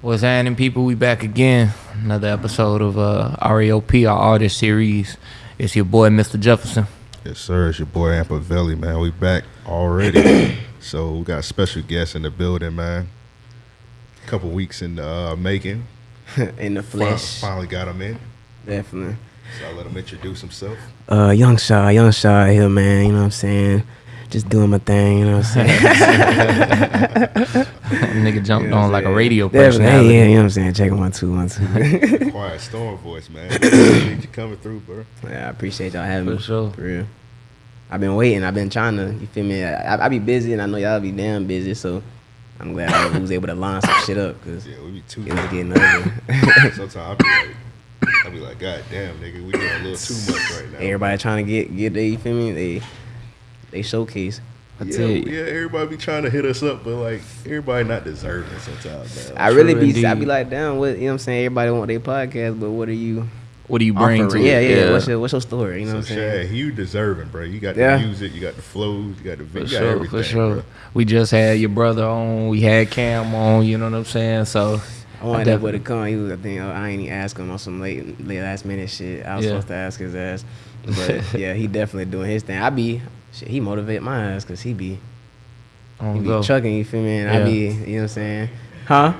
What's happening, people? We back again. Another episode of uh, RAOP, our artist series. It's your boy, Mr. Jefferson. Yes, sir. It's your boy Ampavelli, man. We back already. so we got special guests in the building, man. A Couple weeks in the uh, making. in the Fin- flesh. Finally got him in. Definitely. So I let him introduce himself. Uh, young Shaw, young Shaw here, man. You know what I'm saying? Just doing my thing. You know what I'm saying? Nigga jumped You know on like a radio Definitely. personality. Yeah, you know what I'm saying? Check one, two, one, two. Quiet storm voice, man. Appreciate you coming through, bro. yeah, I appreciate y'all having For me. sure. For real. I've been waiting. I've been trying to. You feel me? I, I, I be busy, and I know y'all be damn busy. So I'm glad I was able to line some shit up because Yeah, we be too. it was getting ugly. Sometimes I be like, I be like, God damn, nigga, we doing a little too much right now. Everybody trying to get get they. You feel me? They they showcase. I yeah, tell you. yeah, everybody be trying to hit us up, but like everybody not deserving sometimes, man. I really True be. I be like, damn, what you know? what I'm saying everybody want their podcast, but what are you? What do you bring to offering? it? Yeah, yeah. What's your what's your story? You know so what I'm saying? Shad, you deserving, bro. You got Yeah. the music, you got the flows, you got the For video, you got sure, everything, for sure. bro. We just had your brother on. We had Cam on. You know what I'm saying? So I wanted I that definitely- boy to come. He was, I think, oh, I ain't even ask him on some late, late last minute shit. I was Yeah. supposed to ask his ass, but yeah, he definitely doing his thing. I be, shit, he motivate my ass because he be, he be go. chucking. You feel me? And I Yeah. be, you know what I'm saying? Huh?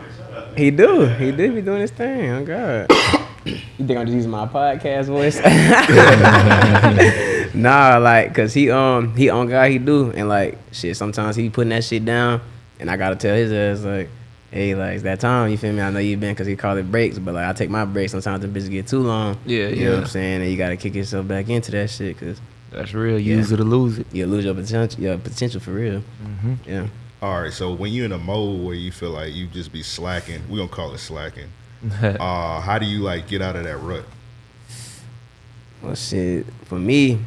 He do. He do be doing his thing. Oh God. you think I'm just using my podcast voice? nah, like, cause he um he on God he do, and like shit. Sometimes he putting that shit down, and I gotta tell his ass like, hey, like it's that time. You feel me? I know you've been, cause he call it breaks, but like I take my breaks. Sometimes the bitch get too long. Yeah, you know what yeah. I'm saying, and you gotta kick yourself back into that shit, cause That's real. Yeah. Use it or lose it. you lose your potential, your potential for real. hmm Yeah. All right, so when you're in a mode where you feel like you just be slacking, we gonna call it slacking. Uh, how do you like get out of that rut? Well, shit, for me,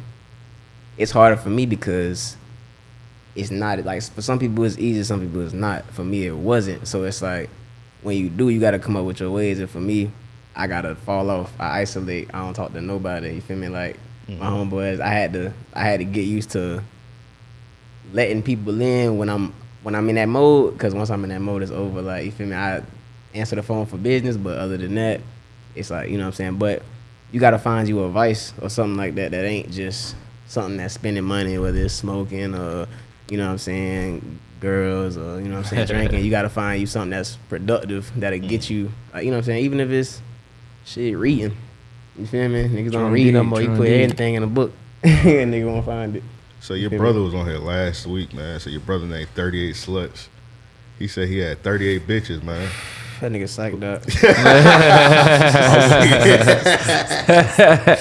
it's harder for me because it's not like for some people it's easy, some people it's not. For me, it wasn't. So it's like when you do, you got to come up with your ways. And for me, I gotta fall off. I isolate. I don't talk to nobody. You feel me? Like my homeboys, I had to, I had to get used to letting people in when I'm when I'm in that mode. Because once I'm in that mode, it's over. Like you feel me? I answer the phone for business, but other than that, it's like you know what I'm saying. But you gotta find you a vice or something like that that ain't just something that's spending money, whether it's smoking or you know what I'm saying, girls or you know what I'm saying, drinking. You gotta find you something that's productive that'll get you. Like, you know what I'm saying, even if it's shit reading. You feel me? Niggas don't read no indeed, more. You put indeed. anything in a book, and nigga won't find it. So your brother was on here last week, man. So your brother named 38 Sluts. He said he had 38 bitches, man. That nigga psyched up.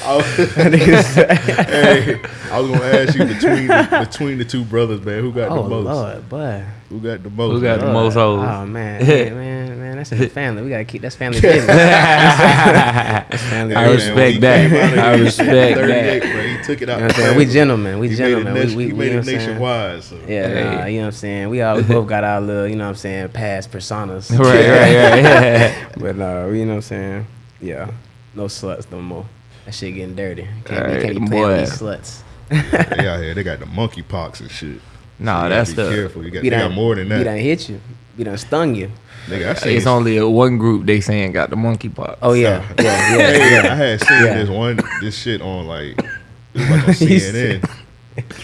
Oh, oh, hey, I was gonna ask you between the, between the two brothers, man, who got oh the most? Oh lord, boy. Who got the most? Who got man? the most hoes? Oh man, man, man, man, that's in the family. We gotta keep that's family business. that's family I Hey, business. man, respect that. came I respect that. bro. He took it out. You know what saying? We gentlemen. We He gentlemen. Made we, we, he we, made you know it what I'm saying? nationwide. So. Yeah, Hey. nah, you know what I'm saying? We all we both got our little, you know what I'm saying, past personas. right, right, right. But uh, you know what I'm saying? Yeah. No sluts no more. That shit getting dirty. Can't Alright, be can't be playing with these sluts. they out here, they got the monkey pox and shit. Nah, you gotta that's be the. careful. You got, We they got more than that. We that. done hit you. We done stung you. Nigga, I seen It's only a one group they saying got the monkeypox. Oh yeah. Yeah, yeah, Hey, yeah. I had seen Yeah. this one this shit on like it was like on CNN.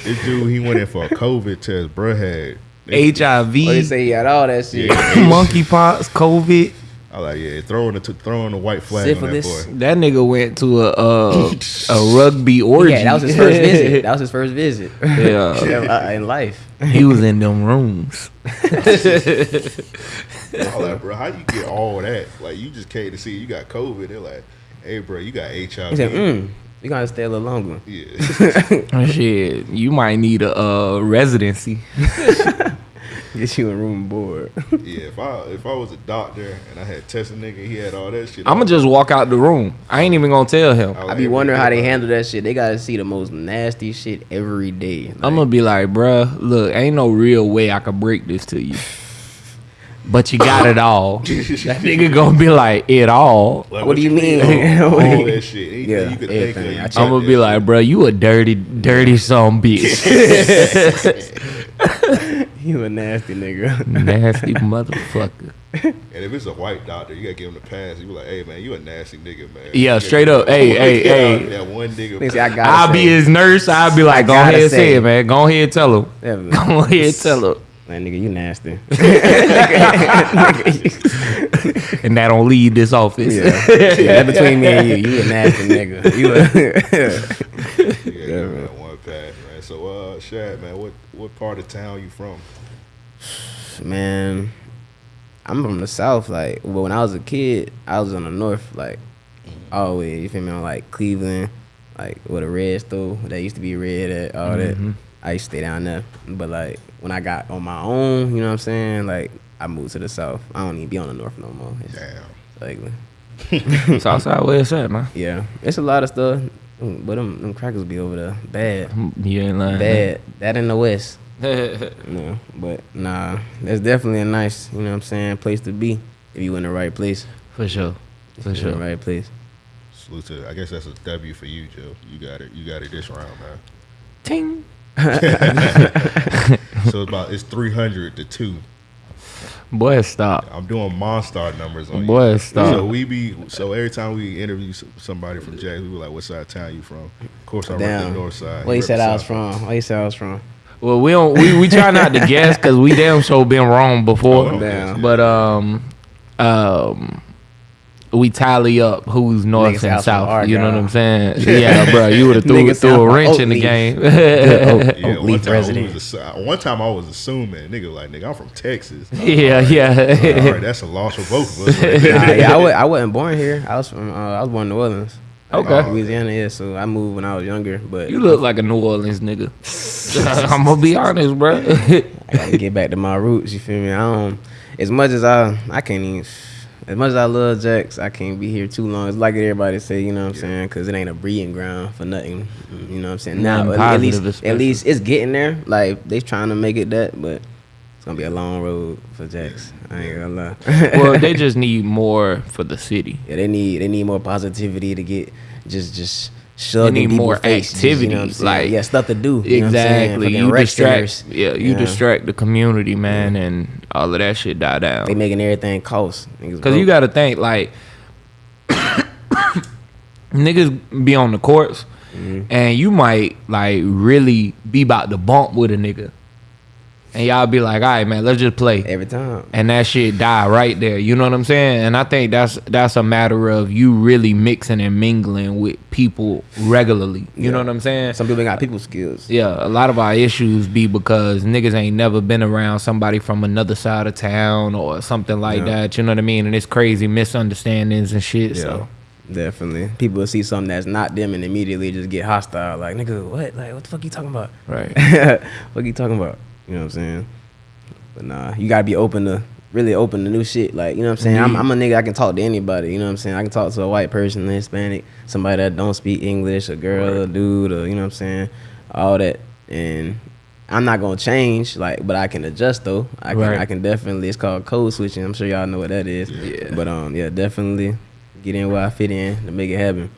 this dude he went in for a COVID test, bro had HIV, Oh, they say he had all that shit. Yeah. monkeypox, COVID. I like yeah, throwing the throwing the white flag Syphilis. on that boy. That nigga went to a uh, a rugby orgy. Yeah, that was his first visit. That was his first visit. Yeah. Yeah, in life. he was in them rooms. I like, bro, how you get all that? Like you just came to see you got COVID. They're like, hey, bro, you got HIV. He said, mm, you gotta stay a little longer. Yeah, Shit, you might need a uh, residency. Get you a room and board. yeah. If I if I was a doctor and I had tested nigga, he had all that shit. I'ma just walk out the room. I ain't even gonna tell him. I be wondering how they handle that shit. They gotta see the most nasty shit every day. Like, I'm gonna be like, bruh, look, ain't no real way I could break this to you. But you got it all. that nigga gonna be like, it all. Like, What do you mean? All, all that shit. Anything Yeah, you could everything. think of. you I check I'm gonna be shit. like, bruh, you a dirty, dirty some bitch. You a nasty nigga. Nasty motherfucker. And if it's a white doctor, you gotta give him the pass. You be like, hey man, you a nasty nigga, man. Yeah, You straight up. Hey, hey, hey. Yeah, one nigga. They I gotta I'll say. be his nurse. I'll be like, go ahead and say say it. it, man. Go ahead and tell him. Yeah, Go ahead and tell him. Man, nigga, you nasty. And that don't leave this office. yeah. yeah, that between me and you, you a nasty nigga. You a You gotta give him that one pass, man. So, uh, Shad, man, what what part of town you from? Man. I'm from the south. Like, but when I was a kid, I was in the north. Like, always. You feel me? On like Cleveland, like where the red store that used to be red at all Mhm. that. I used to stay down there. But like when I got on my own, you know what I'm saying? Like I moved to the south. I don't even be on the north no more. It's Damn. like, Southside where it's at, man. yeah, it's a lot of stuff. But them, them crackers be over there. Bad. You ain't lying. Bad. That in the west. Bad. No, but nah, that's definitely a nice, you know what I'm saying, place to be if you in the right place. For sure. For If you in the sure. right place. Salute to. I guess that's a W for you, Joe. You got it. You got it this round, man. Ting. So it's about it's three hundred to two. Boy, stop. I'm doing Monstar numbers on you. Boy, So stop. we be so every time we interview somebody from Jax, we be like, "What side of town you from?" Of course, I rep the north side. Where you rep said I was from? Where you said I was from? Well, we don't. We, we try not to guess because we damn sure been wrong before. Oh, Damn. But um, um, we tally up who's north Niggas and out south. You know what I'm saying? Yeah, bro. You would have threw, Niggas threw a wrench in the game. Good Oak- Yeah, one time, we resident. was assu- one time I was assuming, nigga, like, nigga, I'm from Texas. yeah, All right, yeah. that's a loss for both of us. Right nah, yeah, I, I wasn't born here. I was from. Uh, I was born in New Orleans. Okay. Louisiana. Yeah, so I moved when I was younger. But You look like a New Orleans nigga. I'm gonna be honest, bro. I gotta get back to my roots. You feel me? I don't. As much as I, I can't even. As much as I love Jax, I can't be here too long. It's like everybody say, you know what I'm saying? Because it ain't a breeding ground for nothing. You know what I'm saying? Now, Nothing at, at least, especially. at least it's getting there. Like they trying to make it that, but it's gonna be a long road for Jax. I ain't gonna lie. well, they just need more for the city. yeah, they need they need more positivity to get just just shoved need more faces, you know activity, like- yeah, stuff to do. You know what I'm? Exactly. You distract. centers. Yeah, you Yeah. distract the community, man, and all of that shit die down. They making everything cost. Because you got to think like niggas be on the courts, Mm-hmm. and you might like really be about to bump with a nigga, and y'all be like, "All right, man, let's just play." every time. and that shit die right there. You know what I'm saying? And I think that's that's a matter of you really mixing and mingling with people regularly. You know what I'm saying? Some people got people skills. Yeah, a lot of our issues be because niggas ain't never been around somebody from another side of town or something like Yeah. that. You know what I mean? And it's crazy misunderstandings and shit. So Definitely. People will see something that's not them and immediately just get hostile. Like, nigga, what? Like, what the fuck you talking about? right. what you talking about? You know what I'm saying? But nah, you gotta be open to really open to new shit. Like, you know what I'm saying? I'm, Mhm. I'm a nigga I can talk to anybody. You know what I'm saying? I can talk to a white person, a Hispanic, somebody that don't speak English, a girl, a dude, or you know what I'm saying? All that. And I'm not gonna change, like, but I can adjust though. I can Right. I can definitely it's called code switching. I'm sure y'all know what that is. Yeah. But um yeah, definitely get in where I fit in to make it happen.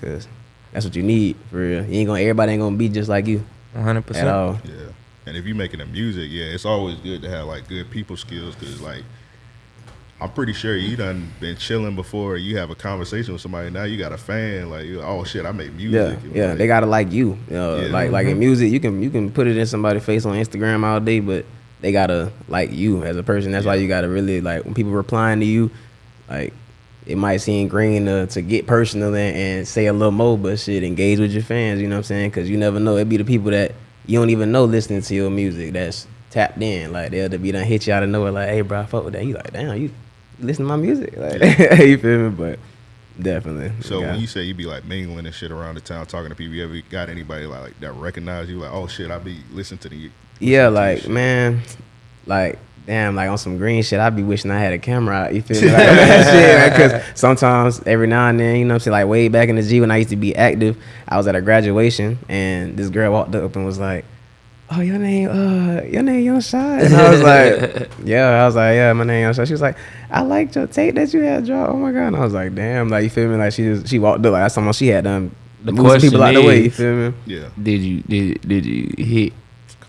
Cause that's what you need for real. You ain't gonna everybody ain't gonna be just like you 100. at percent all. Yeah. And if you're making a music, yeah, it's always good to have like good people skills because like I'm pretty sure you done been chilling before. You have a conversation with somebody now. You got a fan like, oh shit, I make music. Yeah, yeah, like, they gotta like you. You know, Yeah. Like like in mm-hmm. music, you can you can put it in somebody's face on Instagram all day, but they gotta like you as a person. That's why you gotta really like when people replying to you, like it might seem green to, to get personal and, and say a little more, but shit, engage with your fans. You know what I'm saying? Because you never know. It be the people that you don't even know listening to your music that's tapped in. Like they'll be done hit you out of nowhere. Like, hey, bro, I fuck with that. You like, damn, you listen to my music. Like, you feel me? But definitely. So yeah. when you say you be like mingling and shit around the town, talking to people, you ever got anybody like that recognize you? Like, oh shit, I be listening to the. Yeah, listening to like man, like damn, like on some green shit. I'd be wishing I had a camera. out, You feel me? Like, that shit, because sometimes every now and then, you know, what I'm saying like way back in the G when I used to be active, I was at a graduation and this girl walked up and was like. Oh, your name, uh, your name, Young Shot. And I was like, yeah, I was like, yeah, my name, Young Shot. She was like, I liked your tape that you had dropped. Oh my god, and I was like, damn, like you feel me? Like she just, she walked up like that's someone she had done. The moved some people out question the way. You feel me? Yeah, Did you did did you hit?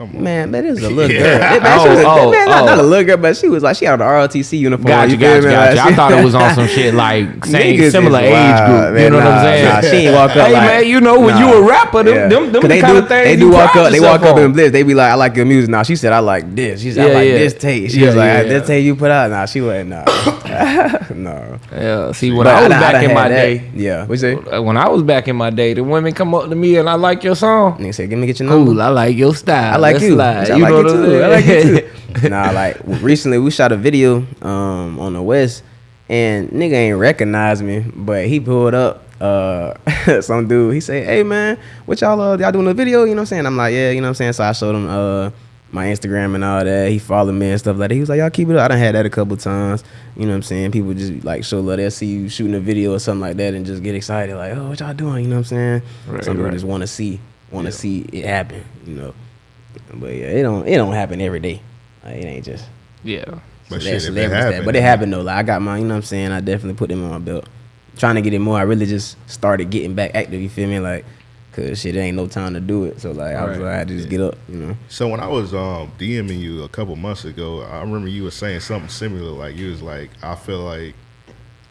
Come on. Man, that is a little girl. Yeah. Man, she oh, was a, Oh, man, not, oh, not a oh. little girl, but she was like she had the ROTC uniform. Gotcha, you feel gotcha, me? gotcha. Like, I thought it was on some shit like same Niggas similar is age wild, group. you man. know what I'm saying? nah, she ain't walk up Hey like- man, you know when Nah. you a rapper, them Yeah. them, them 'Cause the they kind do, of things they you do walk up. They walk up in on. They be like, I like your music. Now she said, I like this. She said, I like this tape. She was like, this tape you put out. Nah, she wasn't. Nah, no. Yeah, see when But I was done- back done in my that. day, yeah. What you say? uh, when I was back in my day, the women come up to me and I like your song. Nigga said, give me get your number. Cool, I like your style. I like Let's you. slide. I You like know I'm too. I like you saying? too. nah, like recently we shot a video um on the west, and nigga ain't recognize me, but he pulled up. Uh, some dude. He said, "Hey man, what y'all uh, y'all doing a video?" You know what I'm saying? I'm like, "Yeah, you know what I'm saying." So I showed him uh my Instagram and all that. He followed me and stuff like that. He was like, "Y'all keep it up." I done had that a couple times. You know what I'm saying? People just like show love. They'll see you shooting a video or something like that and just get excited, like, "Oh, what y'all doing?" You know what I'm saying? Right, Some people right. just want to see, want to see it happen. You know. But yeah, it don't it don't happen every day. Like, it ain't just Yeah. But shit, if it celebrity happened, But it happened though. Like I got my, you know what I'm saying. I definitely put them on my belt. Trying to get it more. I really just started getting back active. You feel me? Like, cause shit, there ain't no time to do it. So like, I was Right. like, I had to just get up. You know. So when I was um, DMing you a couple months ago, I remember you were saying something similar. Like you was like, I feel like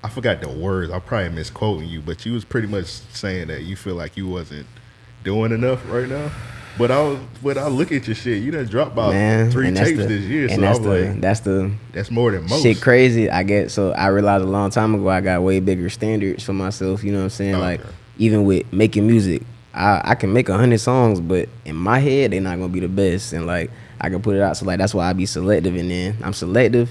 I forgot the words. I'm probably misquoting you, but you was pretty much saying that you feel like you wasn't doing enough right now. But I was, but I look at your shit. You done dropped about Man, three and tapes the, this year, and so that's I'm the like, that's the that's more than most. shit crazy. I get so I realized a long time ago I got way bigger standards for myself. You know what I'm saying? Okay. Like even with making music, I I can make a hundred songs, but in my head they're not gonna be the best. And like I can put it out. So like that's why I be selective. And then I'm selective,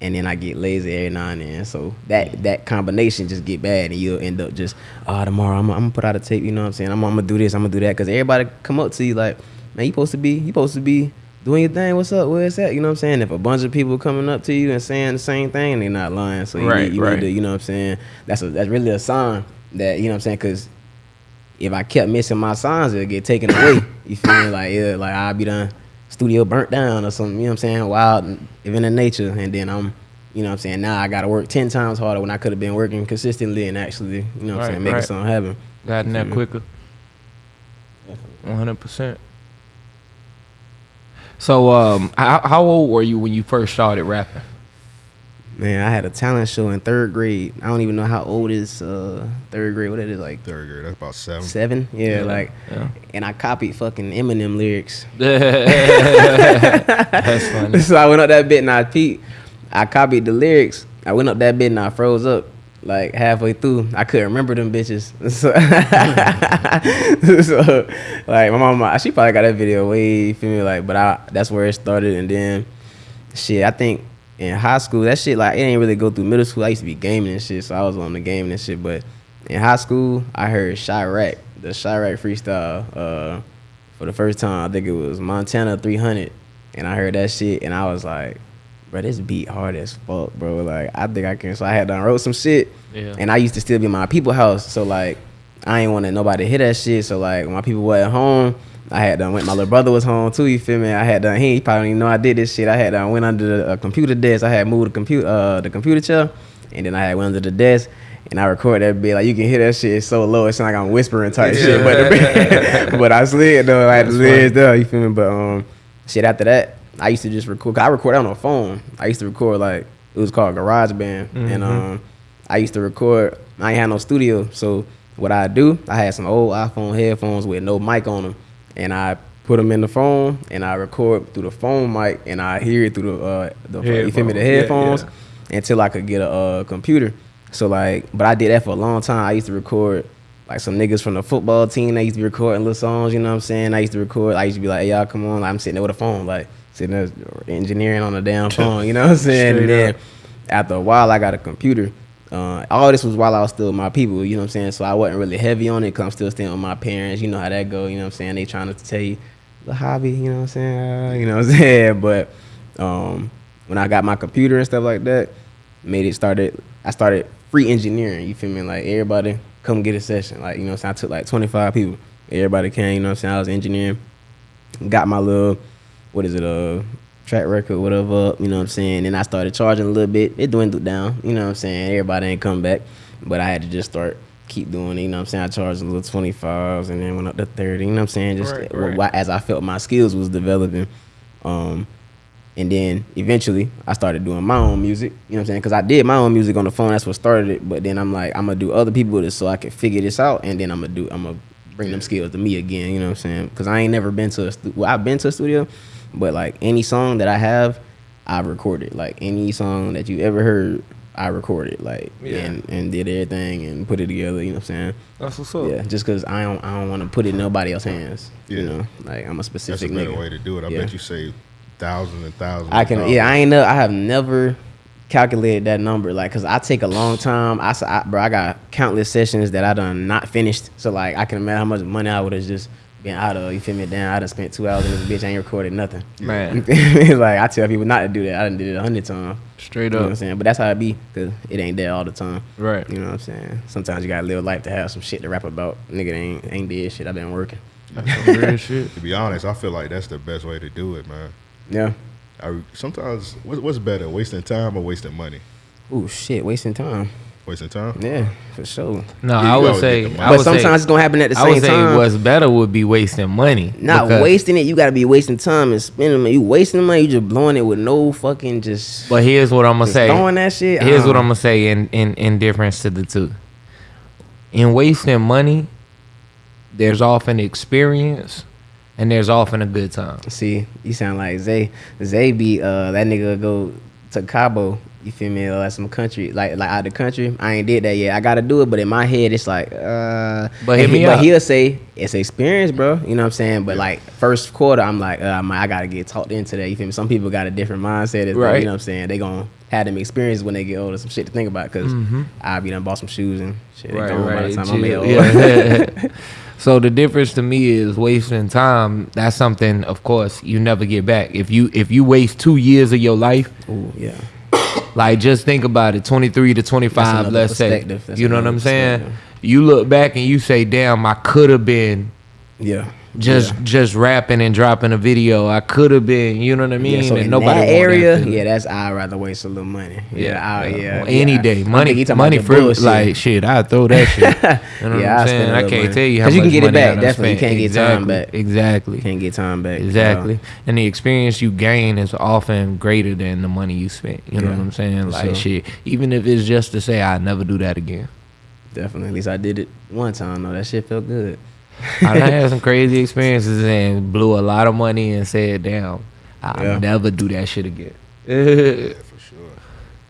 and then I get lazy every now and then. So that that combination just get bad, and you'll end up just oh tomorrow I'm, I'm gonna put out a tape. You know what I'm saying? I'm, I'm gonna do this. I'm gonna do that because everybody come up to you like, man, you supposed to be you supposed to be doing your thing. What's up? Where's that? You know what I'm saying? If a bunch of people coming up to you and saying the same thing, they're not lying. So you, Right, need, you right. need to, you know what I'm saying? That's a, that's really a sign that you know what I'm saying because if I kept missing my signs, it'd get taken away. You feel me? Like yeah, like I'd be done studio burnt down or something. You know what I'm saying? Wild, even in nature, and then I'm. You know what I'm saying? Now I gotta work ten times harder when I could have been working consistently and actually, you know what Right, I'm saying, making right. something happen. Gotten that quicker. One hundred percent. So, um, how, how old were you when you first started rapping? Man, I had a talent show in third grade. I don't even know how old is uh, third grade. What it is like Third grade, that's about seven. seven? Yeah, like, yeah. and I copied fucking Eminem lyrics. That's funny. so I went up that bit and I peeped. I copied the lyrics. I went up that bit and I froze up like halfway through. I couldn't remember them bitches. So, so, like my mama, she probably got that video way. You feel me? Like, but I that's where it started, and then shit. I think in high school that shit like it didn't really go through middle school. I used to be gaming and shit, so I was on the gaming and shit. But in high school, I heard Chiraq, the Chiraq freestyle, uh, for the first time. I think it was Montana 300, and I heard that shit, and I was like, bro, this beat hard as fuck, bro. Like I think I can. So I had done wrote some shit, Yeah. and I used to still be in my people house, so like I ain't want nobody to hear that shit. So like when my people were at home. I had done went. My little brother was home too. You feel me? I had done. He probably even know I did this shit. I had done went under the uh, computer desk. I had moved the computer, uh, the computer chair, and then I had went under the desk. And I recorded that bit like you can hear that shit so low. It's like I'm whispering type shit. But but I slid though. Like slid though. You feel me? But um, shit after that, I used to just record. 'cause I record on a phone. I used to record like it was called GarageBand, and um, I used to record. I ain't had no studio, so what I do, I had some old iPhone headphones with no mic on them, and I put them in the phone, and I record through the phone mic, and I hear it through the uh, the you feel me the Headphones. Yeah, yeah. until I could get a uh, computer. So like, but I did that for a long time. I used to record like some niggas from the football team. They used to be recording little songs. You know what I'm saying? I used to record. I used to be like, hey, y'all come on. I'm sitting there with a phone, like sitting there engineering on a damn phone. You know what I'm saying? Straight and then up. after a while, I got a computer. Uh, all this was while I was still with my people, you know what I'm saying? So I wasn't really heavy on it I'm still staying with my parents. You know how that go, you know what I'm saying? They trying to tell you the hobby, you know what I'm saying? Uh, you know what I'm saying? But um, when I got my computer and stuff like that, made it started, I started free engineering, you feel me? Like everybody come get a session. Like, you know what I'm saying? I took like 25 people. Everybody came, you know what I'm saying? I was engineering. Got my little, what is it, uh, track record, whatever, up, you know what I'm saying? And I started charging a little bit. It dwindled down, you know what I'm saying? Everybody ain't come back. But I had to just start keep doing it. You know what I'm saying? I charged a little 25s and then went up to 30. You know what I'm saying? Just Right, right. as I felt my skills was developing. Um, and then eventually I started doing my own music. You know what I'm saying? Because I did my own music on the phone. That's what started it. But then I'm like, I'm gonna do other people this so I can figure this out, and then I'm gonna do. I'm gonna bring them skills to me again. You know what I'm saying? Because I ain't never been to a. Well, I've been to a studio, but like any song that I have, I recorded. Like any song that you ever heard, I recorded. Like Yeah. and and did everything and put it together. You know what I'm saying? That's what's up. Yeah, just because I don't I don't want to put it in nobody else's hands. You know, like I'm a specific. That's a specific better nigga. way to do it. I Yeah. bet you save thousands and thousands. I can, dollars. yeah, I ain't know. I have never calculated that number, like, cause I take a long time. I, s- I- bro, I got countless sessions that I done not finished. So like, I can imagine how much money I would have just been out of. You feel me? Damn, I done spent two hours in this bitch. I ain't recorded nothing. Man, It's like I tell people not to do that. I done did it a hundred times. straight You know what I'm saying? But that's how it be, cause it ain't there all the time. Right. You know what I'm saying? Sometimes you gotta live life to have some shit to rap about. Nigga ain't ain't did shit. I've been working. That's some real shit. To be honest, I feel like that's the best way to do it, man. Yeah. I, sometimes, what's better, wasting time or wasting money? Ooh shit, wasting time. Wasting time. Yeah, for sure. No, Yeah, I would say. get the money. I but would sometimes say, it's gonna happen at the same time. I same would say time. what's better would be wasting money. Not wasting it. You gotta be wasting time and spending money. You wasting money. You just blowing it with no fucking just, But here's what I'm gonna say. throwing that shit. Here's what uh, I'm gonna say in, in in difference to the two. In wasting money, there's often experience and there's often a good time. See, you sound like Zay. Zay be uh that nigga go to Cabo. You feel me? Or like some country, like like out of the country. I ain't did that yet. I gotta do it, but in my head it's like, uh. But hit he, me but up. he'll say it's experience, bro. You know what I'm saying? But like first quarter, I'm like, uh, I'm- I gotta get talked into that. You feel me? Some people got a different mindset. It's like, Right. you know what I'm saying? They gonna have them experiences when they get older. Some shit to think about because I be done bought some shoes and shit. They gone by the time I'm chill. old. Yeah. so the difference to me is wasting time. That's something, of course, you never get back. If you if you waste two years of your life, Ooh, yeah. Like just think about it, twenty three to twenty That's five, another let's say. You know what I'm saying? You look back and you say, "Damn, I could have been." Yeah. Just yeah. just rapping and dropping a video. I could have been, you know what I mean? Yeah, so and in nobody that area, feeling. yeah, that's I'd rather waste a little money. Yeah, I, yeah, Well, any day, money, thinking you talking money free. bullshit. Like shit, I throw that shit. You know Yeah, I I'm saying? I can't money. tell you how much you can get it back, definitely. You can't get time back. Exactly. can't get time back. Exactly. And the experience you gain is often greater than the money you spent. You know Yeah, what I'm saying? Like shit. Even if it's just to say I never do that again. Definitely. At least I did it one time. though. that shit felt good. I done had some crazy experiences and blew a lot of money and said, damn, I'll Yeah. never do that shit again. Yeah, for sure.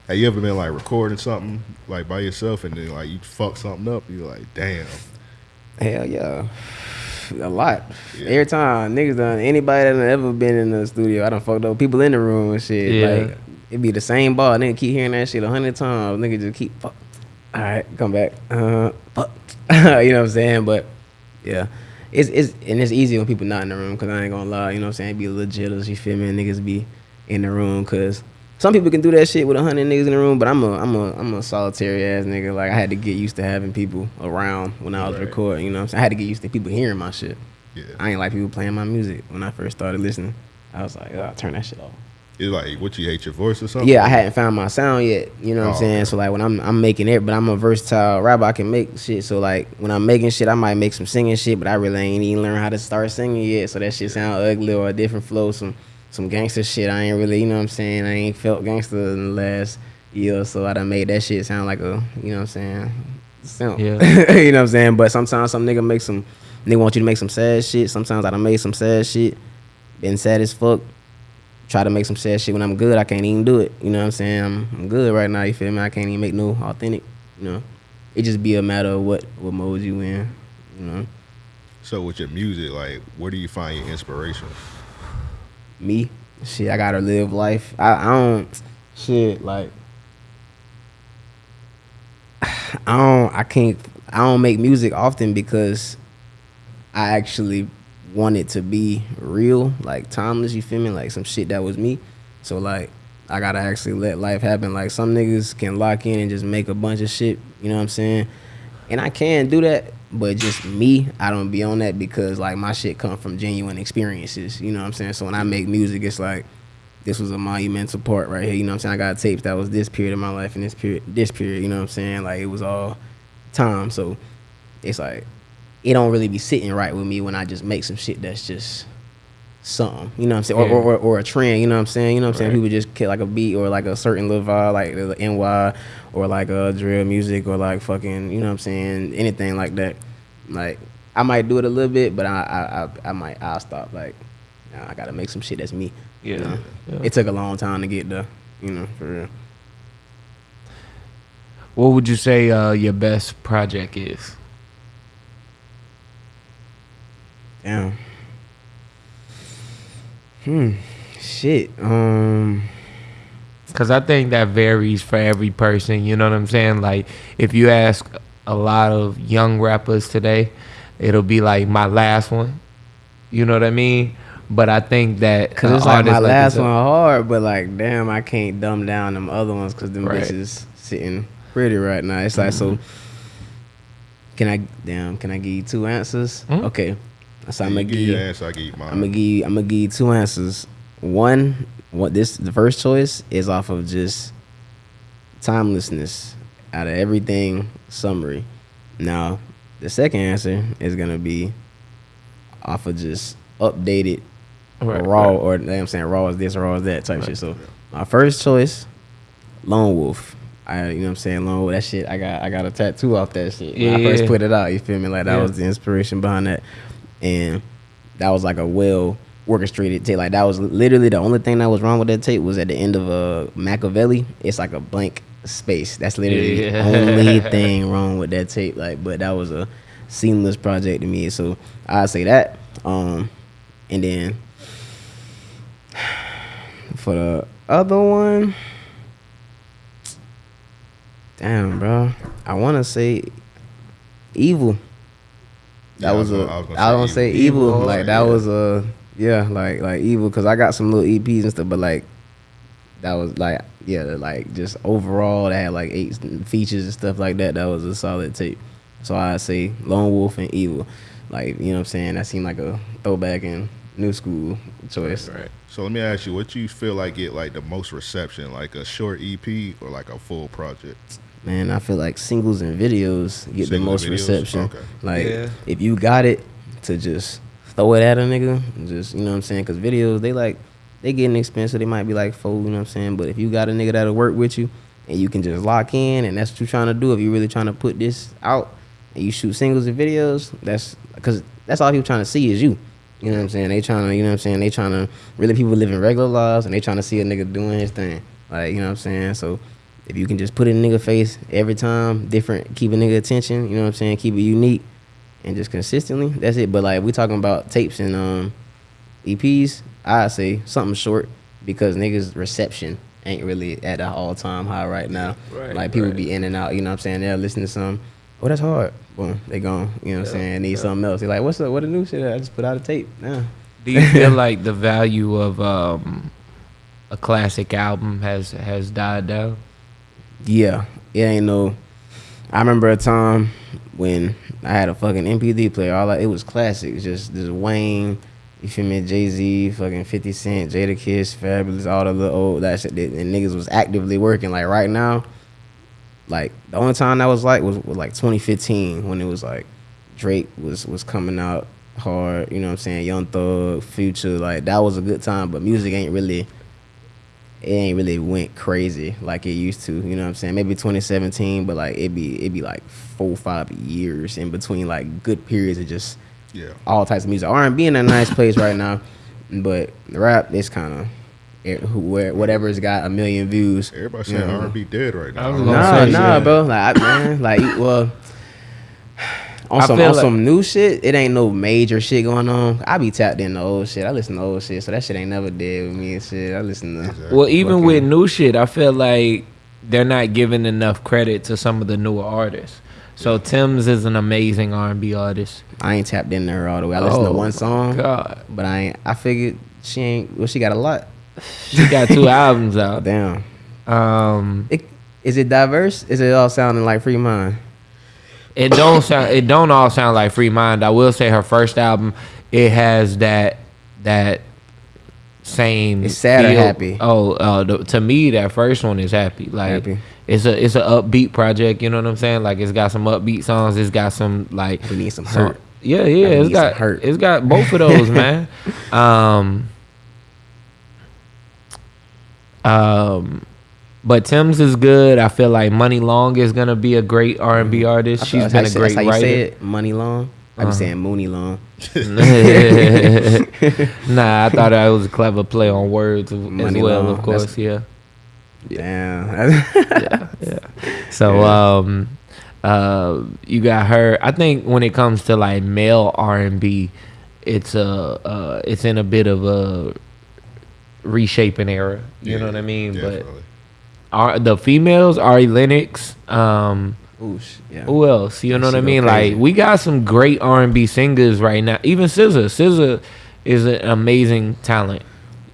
Have you ever been like recording something like by yourself and then like you fuck something up? You're like, damn. Hell yeah. A lot. Yeah. Every time niggas done anybody that done ever been in the studio, I done fucked up people in the room and shit. Yeah. Like it be the same ball. Nigga keep hearing that shit a hundred times. Nigga just keep fuck. All right, come back. Uh, fuck. you know what I'm saying? But yeah, it's it's and it's easy when people not in the room because I ain't gonna lie. You know what I'm saying? Be a little jealous. You feel me? And niggas be in the room because. Some people can do that shit with a hundred niggas in the room, but I'm a I'm a I'm a solitary ass nigga. Like I had to get used to having people around when I was Right. recording. You know, what I'm saying? I had to get used to people hearing my shit. Yeah. I ain't like people playing my music when I first started listening. I was like, oh, turn that shit off. It's like, what you hate your voice or something? Yeah, I hadn't found my sound yet. You know what Oh, I'm saying? okay. So like when I'm I'm making it, but I'm a versatile rapper. I can make shit. So like when I'm making shit, I might make some singing shit, but I really ain't even learned how to start singing yet. So that shit sound ugly or a different flow, some some gangster shit. I ain't really, you know what I'm saying? I ain't felt gangster in the last year or so. I done made that shit sound like a, you know what I'm saying? Simp. Yeah. you know what I'm saying? But sometimes some nigga make some nigga want you to make some sad shit. Sometimes I done made some sad shit. Been sad as fuck try to make some sad shit when I'm good, I can't even do it. You know what I'm saying? I'm, I'm good right now. You feel me? I can't even make no authentic. You know, it just be a matter of what what mode you in. You know, So with your music, like, where do you find your inspiration? me, shit, I gotta live life. I, I don't shit like I don't I can't I don't make music often because I actually want it to be real, like timeless, you feel me? Like some shit that was me. So like I gotta actually let life happen. Like some niggas can lock in and just make a bunch of shit, you know what I'm saying? And I can do that, but just me, I don't be on that because like my shit come from genuine experiences, you know what I'm saying? So when I make music, it's like this was a monumental part right here, you know what I'm saying? I got tapes that was this period of my life and this period this period, you know what I'm saying? Like it was all time. So it's like it don't really be sitting right with me when I just make some shit that's just something. You know what I'm saying? Or, Yeah. or, or, or a trend. You know what I'm saying? You know what I'm saying? People just get like a beat or like a certain little vibe, like the NY or like a drill music or like fucking. You know what I'm saying? Anything like that. Like I might do it a little bit, but I I I, I might I'll stop. Like nah, I gotta make some shit that's me. you Yeah. know? Yeah. It took a long time to get there. You know, for real. What would you say uh, your best project is? Damn. Hmm. Shit. Um. Because I think that varies for every person. You know what I'm saying? Like, if you ask a lot of young rappers today, it'll be like my last one. You know what I mean? But I think that Cause an it's like my last one hard, but like damn, I can't dumb down them other ones because them Right. bitches sitting pretty right now. It's like so. Can I damn? Can I give you two answers? Mhm. Okay, so I'm gonna give give you. answer, I give you mine. I'm gonna give you, I'm gonna give you two answers. One, what this the first choice is off of just timelessness out of everything summary. Now, the second answer is gonna be off of just updated Right, raw right. or you I'm saying raw is this, raw is that type shit. So my first choice, Lone Wolf. I you know what I'm saying Lone Wolf. That shit I got I got a tattoo off that shit. When I first put it out, you feel me? Like that Yeah. was the inspiration behind that, and that was like a well orchestrated tape. Like that was literally the only thing that was wrong with that tape was at the end of a Machiavelli. It's like a blank space. That's literally Yeah. the only thing wrong with that tape. Like, but that was a seamless project to me. So I say that. Um, and then for the other one, damn, bro, I want to say evil. That Yeah, I was, was a. gonna- I I was was gonna gonna say say Evil. evil. Like that yeah. was a yeah, like like evil because I got some little EPs and stuff, but like that was like yeah, like just overall that had like eight features and stuff like that. That was a solid tape. So I say Lone Wolf and Evil, like you know what I'm saying. That seemed like a throwback and new school choice. Right. So let me ask you, what you feel like get like the most reception, like a short EP or like a full project? Man, I feel like singles and videos get the most and videos? reception. Okay. Like Yeah. if you got it to just throw it at a nigga, just you know what I'm saying? Because videos they like they getting expensive. They might be like four, you know what I'm saying? But if you got a nigga that'll work with you and you can just lock in and that's what you're trying to do. If you're really trying to put this out and you shoot singles and videos, that's because that's all people trying to see is you. You know what I'm saying? They trying to, you know what I'm saying? They trying to really people living regular lives and they trying to see a nigga doing his thing. Like, you know what I'm saying? So if you can just put it in nigga face every time, different, keep a nigga attention, you know what I'm saying? Keep it unique and just consistently, that's it. But like we talking about tapes and um EPs, I say something short because niggas reception ain't really at an all time high right now. Right, like people right. be in and out, you know what I'm saying? They're listening to some, oh that's hard. Boom, they gone. You know what I'm Yeah, saying? Need yeah. something else. They're like, what's up? What a new shit? I just put out a tape. Yeah. Do you feel like the value of um, a classic album has has died down? Yeah, it ain't no. I remember a time when I had a fucking MP3 player. All I, it was classics, just just Wayne, you feel me? Jay Z, fucking Fifty Cent, Jada Kiss, Fabolous, all the little old that shit. That, and niggas was actively working. Like right now, like the only time that was like was, was like 2015 when it was like Drake was was coming out hard. You know what I'm saying? Young Thug, Future, like that was a good time. But music ain't really it ain't really went crazy like it used to. You know what I'm saying? Maybe 2017, but like it be it be like four five years in between like good periods of just Yeah. all types of music. R&B in a nice place right now, but the rap is kind of where whatever's got a million views. Everybody you saying know. R&B dead right now. I was I gonna don't Nah, say, nah, yeah. bro. Like, I, man, like, well, on I some on like- some new shit, it ain't no major shit going on. I be tapped into old shit. I listen to old shit, so that shit ain't never dead with me and shit. I listen to. Exactly. Well, even Fucking- with new shit, I feel like they're not giving enough credit to some of the newer artists. So Tems is an amazing R and B artist. I ain't tapped into her all the way. I listened to one song, God, but I ain't. I figured she ain't. Well, she got a lot. she got two albums out. Damn. Um, It, is it diverse? Is it all sounding like Free Mind? It don't sound. It don't all sound like Free Mind. I will say her first album, it has that that same. It's sad or happy? Oh, uh, the, to me, that first one is happy. Like Happy. it's a it's a upbeat project. You know what I'm saying? Like it's got some upbeat songs. It's got some like We need some some- hurt. Yeah, yeah. It's got hurt. It's got both of those, man. Um. Um. But Tems is good. I feel like Money Long is gonna be a great R and B artist. Mm-hmm. I She's feel been a great that's how you writer. say it. Money long. I be Uh-huh. saying Mooney long. nah, I thought that was a clever play on words as well. Long. Of course, yeah. Damn. So um uh you got her I think when it comes to like male R and B it's a uh it's in a bit of a reshaping era. You know what I mean? definitely. But our, the females, Ari Lennox, um Ooh, yeah. who else? You know She what I mean? crazy. Like we got some great R and B singers right now. Even SZA. SZA is an amazing talent.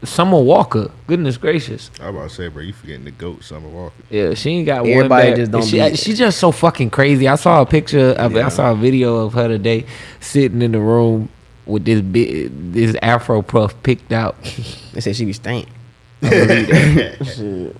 Summer Walker, goodness gracious. I was about to say, bro, you forgetting the goat, Summer Walker. Yeah, she ain't got Everybody one back. just don't she, be- she just so fucking crazy. I saw a picture of Yeah. I saw a video of her today sitting in the room with this big this afro puff picked out. They said she be stank. I believe that. Shit.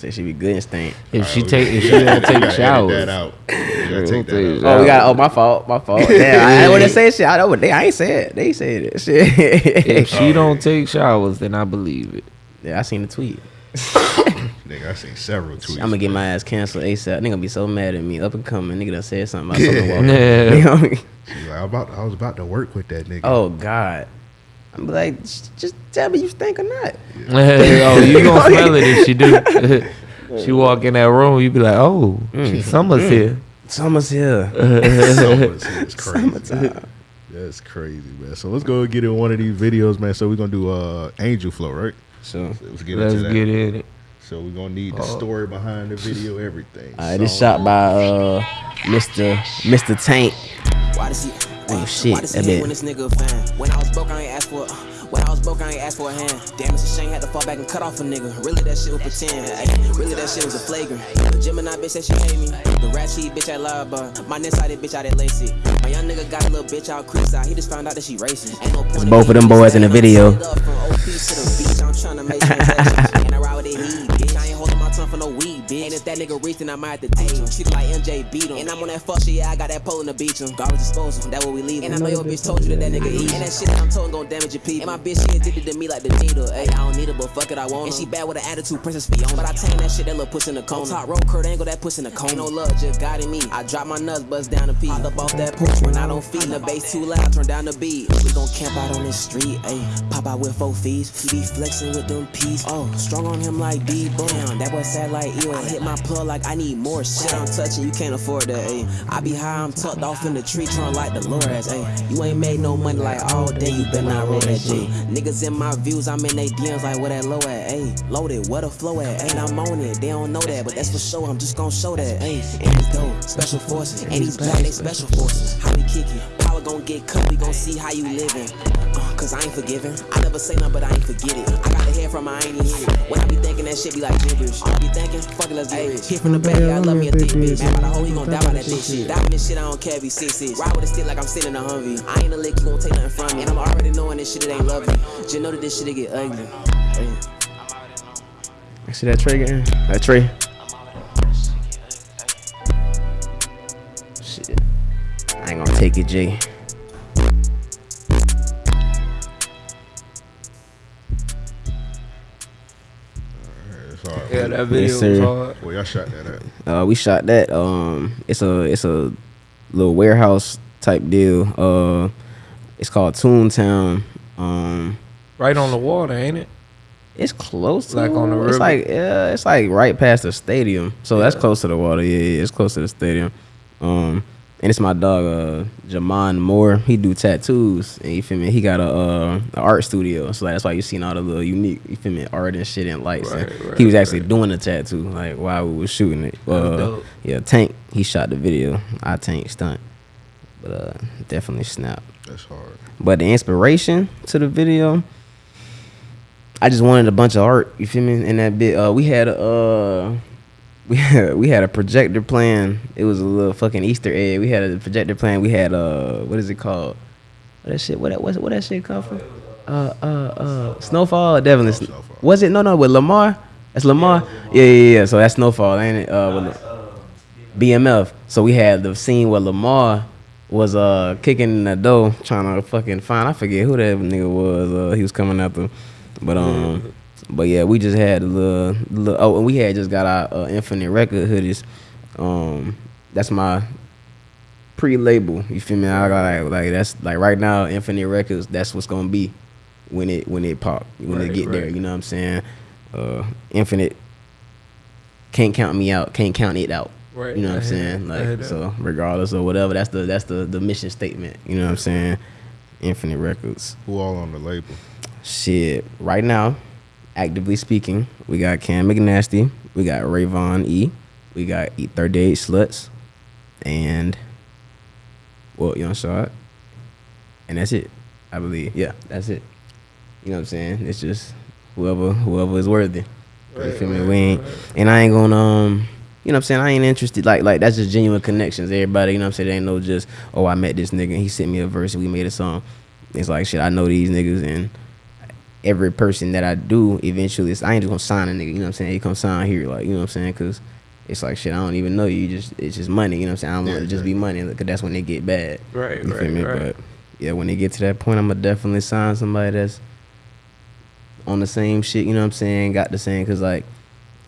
Say she be good and stank. If she oh, take if she we don't gotta- take gotta showers. that out. We take take that that out. Oh, we got. Oh, my fault. My fault. Damn, I didn't want to say shit. I know what they. I ain't say it. They said it. Shit. If she oh. don't take showers, then I believe it. yeah, I seen the tweet. Nigga, I seen several tweets. I'm gonna get my ass canceled ASAP. Nigga gonna be so mad at me. Up and coming. Nigga done said something about Yeah. Summer Walker. Yeah. You know what I mean? Like, I, about, I was about to work with that nigga. Oh God. I'm like, "Just- just tell me you stink or not. oh, you gonna smell it if she do. she walk in that room, you be like, oh, Mm. summer's here. Summer's here. Summer's here. It's crazy. Summertime. That's crazy, man. So let's go get in one of these videos, man. So we're gonna do uh Angel Flow, right? So, So let's get Let's into that. get in it. So we're gonna need the story behind the video, everything. all right, this Song. shot by uh Mr. Mr. Tank. Why does he? Oh, shit, that bit. when this nigga fan? When I was broke, I ain't asked for. When I was broke, I ain't asked for a hand. Damn, it's a shame had to fall back and cut off a nigga. Really, that shit was pretend. Ay, really, that shit was a flagrant. The Gemini bitch said she hate me. The rat cheat bitch I love, but my nearsighted bitch out at Lacey. My young nigga got a little bitch out Creekside. He just found out that she racist. Ain't no point in both of them boys in the video. I ride with that heat, bitch. I ain't holding my tongue for no weed, bitch. And if that nigga reach, then I might have to teach him. She like MJ beat him. And I'm on that fuck shit, yeah, I got that pole in the beach him. Garbage disposal, that what we leave. And I know your bitch told you that that nigga eat. And that shit that I'm told gon' damage your people. And my bitch, she addicted to me like the needle. Hey, I don't need her, but fuck it, I want her. And she bad with an attitude, Princess Fiona. But I tame that shit, that little puss in the cone. Top roll, Kurt Angle, that puss in the cone. Ain't no love, just got in me. I drop my nuts, bust down the P. Hop up off that porch when I don't feed. The bass too loud, turn down the beat. We gon' camp out on this street, ayy. Pop out with four fees. He be flexing with them peas. Oh, strong on him like D Brown. That boy sad like you. I hit my plug like I need more shit. I'm touching, you can't afford that, ayy. I be high, I'm tucked off in the tree, trying like the Lord. Lores, ayy. You ain't made no money like all day, you better not roll that J. Niggas in my views, I'm in they DMs like where that low at, ayy. Loaded, where the flow at, ain't I'm on it. They don't know that, but that's for sure. I'm just gon' show that, ayy. And he's dope, special forces, and he's black, they special forces. How we kick it? Power gon' get cut, we gon' see how you living. Uh, Cause I ain't forgiving. I never say nothing, but I ain't forget it. I got the head from, I ain't even hit it. When I be thinking that shit be like gibberish. I be thinking, fuck it, let's get rich. Hit from the back, yeah, I love me a thick bitch. Man, by the hoe, he gon' die by that thick shit. Die with this shit, I don't care if he six inch. Ride with a stick like I'm sitting in a Humvee. I ain't a lick, you gon' take nothing from me. And I'm already knowing this shit, it ain't lovely. Just know that this shit, it get ugly. Hey. See that Trey getting? That Trey. Take it, Jay. Yeah, that video Yes, was hard. Where y'all shot that at? Uh, we shot that. Um, it's a it's a little warehouse type deal. Uh, it's called Toontown. Um, Right on the water, ain't it? it's close to Like on the river. It's like yeah, it's like right past the stadium. So that's close to the water. Yeah, yeah, it's close to the stadium. Um, and it's my dog, uh, Jamon Moore. He do tattoos, and you feel me? He got a, uh, a art studio, so that's why you seen all the little unique, you feel me, art and shit and lights. And Right, right, he was actually doing the tattoo, like while we was shooting it. Uh, dope. yeah, Tank, he shot the video. I Tank stunt, but uh, definitely snap. That's hard. But the inspiration to the video, I just wanted a bunch of art. You feel me? In that bit, uh, we had a uh, we had we had a projector playing. It was a little fucking Easter egg. We had a projector playing. We had uh, what is it called? What that shit? What that what, what that shit called for? uh, uh, uh, Snowfall, definitely. Oh, Snowfall. Was it no, no, with Lamar? That's Lamar. Yeah, yeah, yeah. So that's Snowfall, ain't it? Uh, with BMF. So we had the scene where Lamar was uh kicking in the door, trying to fucking find. I forget who that nigga was. Uh, he was coming after, but um, but yeah, we just had a little, little. Oh, and we had just got our uh, Infinite Record hoodies. Um, that's my pre-label. You feel me? I got like, like that's like right now, Infinite Records. That's what's gonna be when it when it pop when it Right, get there. You know what I'm saying? Uh, Infinite can't count me out. Can't count it out. Right, You know what I I'm saying? that, Like so, regardless of whatever, that's the that's the the mission statement. You know what I'm saying? Infinite Records. Who all on the label? Shit. Right now, actively speaking, we got Cam McNasty, we got Rayvon E, we got E 38 Sluts, and well, Young Shot. And that's it. I believe. Yeah, that's it. You know what I'm saying? It's just whoever whoever is worthy. you feel me? We ain't and I ain't gonna um you know what I'm saying? I ain't interested like like that's just genuine connections. Everybody, you know what I'm saying? Ain't no just, oh I met this nigga and he sent me a verse and we made a song. It's like shit, I know these niggas and every person that I do eventually it's, I ain't just gonna sign a nigga, you know what I'm saying? He come sign here, like, you know what I'm saying? Cause it's like shit, I don't even know you. Just it's just money, you know what I'm saying? I don't want Yeah, to just be money, cause that's when they get bad. Right, You right, feel me? right. But yeah, when they get to that point, I'm gonna definitely sign somebody that's on the same shit. You know what I'm saying? Got the same, cause like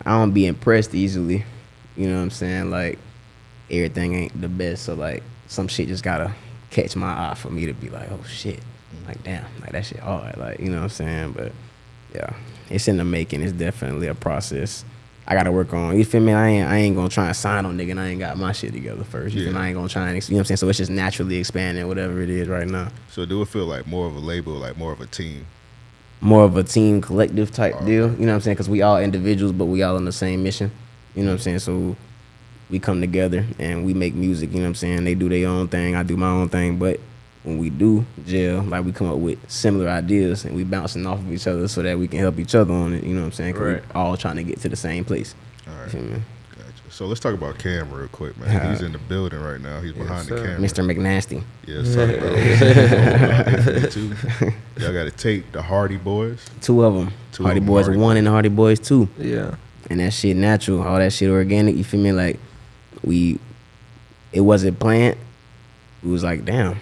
I don't be impressed easily. You know what I'm saying? Like everything ain't the best, so like some shit just gotta catch my eye for me to be like, oh shit, like damn, like that shit hard. Like you know what I'm saying? But yeah, it's in the making. It's definitely a process. I gotta work on. You feel me? I ain't I ain't gonna try and sign on nigga. And I ain't got my shit together first. You feel me? I ain't gonna try and you know what I'm saying. So it's just naturally expanding whatever it is right now. So do it feel like more of a label, like more of a team? More of a team collective type Oh, deal. okay. You know what I'm saying? Because we all individuals, but we all on the same mission. You know what I'm saying? So we come together and we make music. You know what I'm saying? They do their own thing. I do my own thing. But when we do jail, like we come up with similar ideas and we bouncing off of each other so that we can help each other on it. You know what I'm saying? 'Cause Right. we all trying to get to the same place. All right. You right, feel me? gotcha. So let's talk about Cam real quick, man. He's in the building right now. He's behind the camera. Mr. McNasty. Yeah, let's talk about Y'all got to take the Hardy Boys. Two of them. Two Hardy of 'em Boys Hardy one and Hardy Boys two. Yeah. and that shit natural, all that shit organic. You feel me? Like we, it wasn't planned. We was like, damn,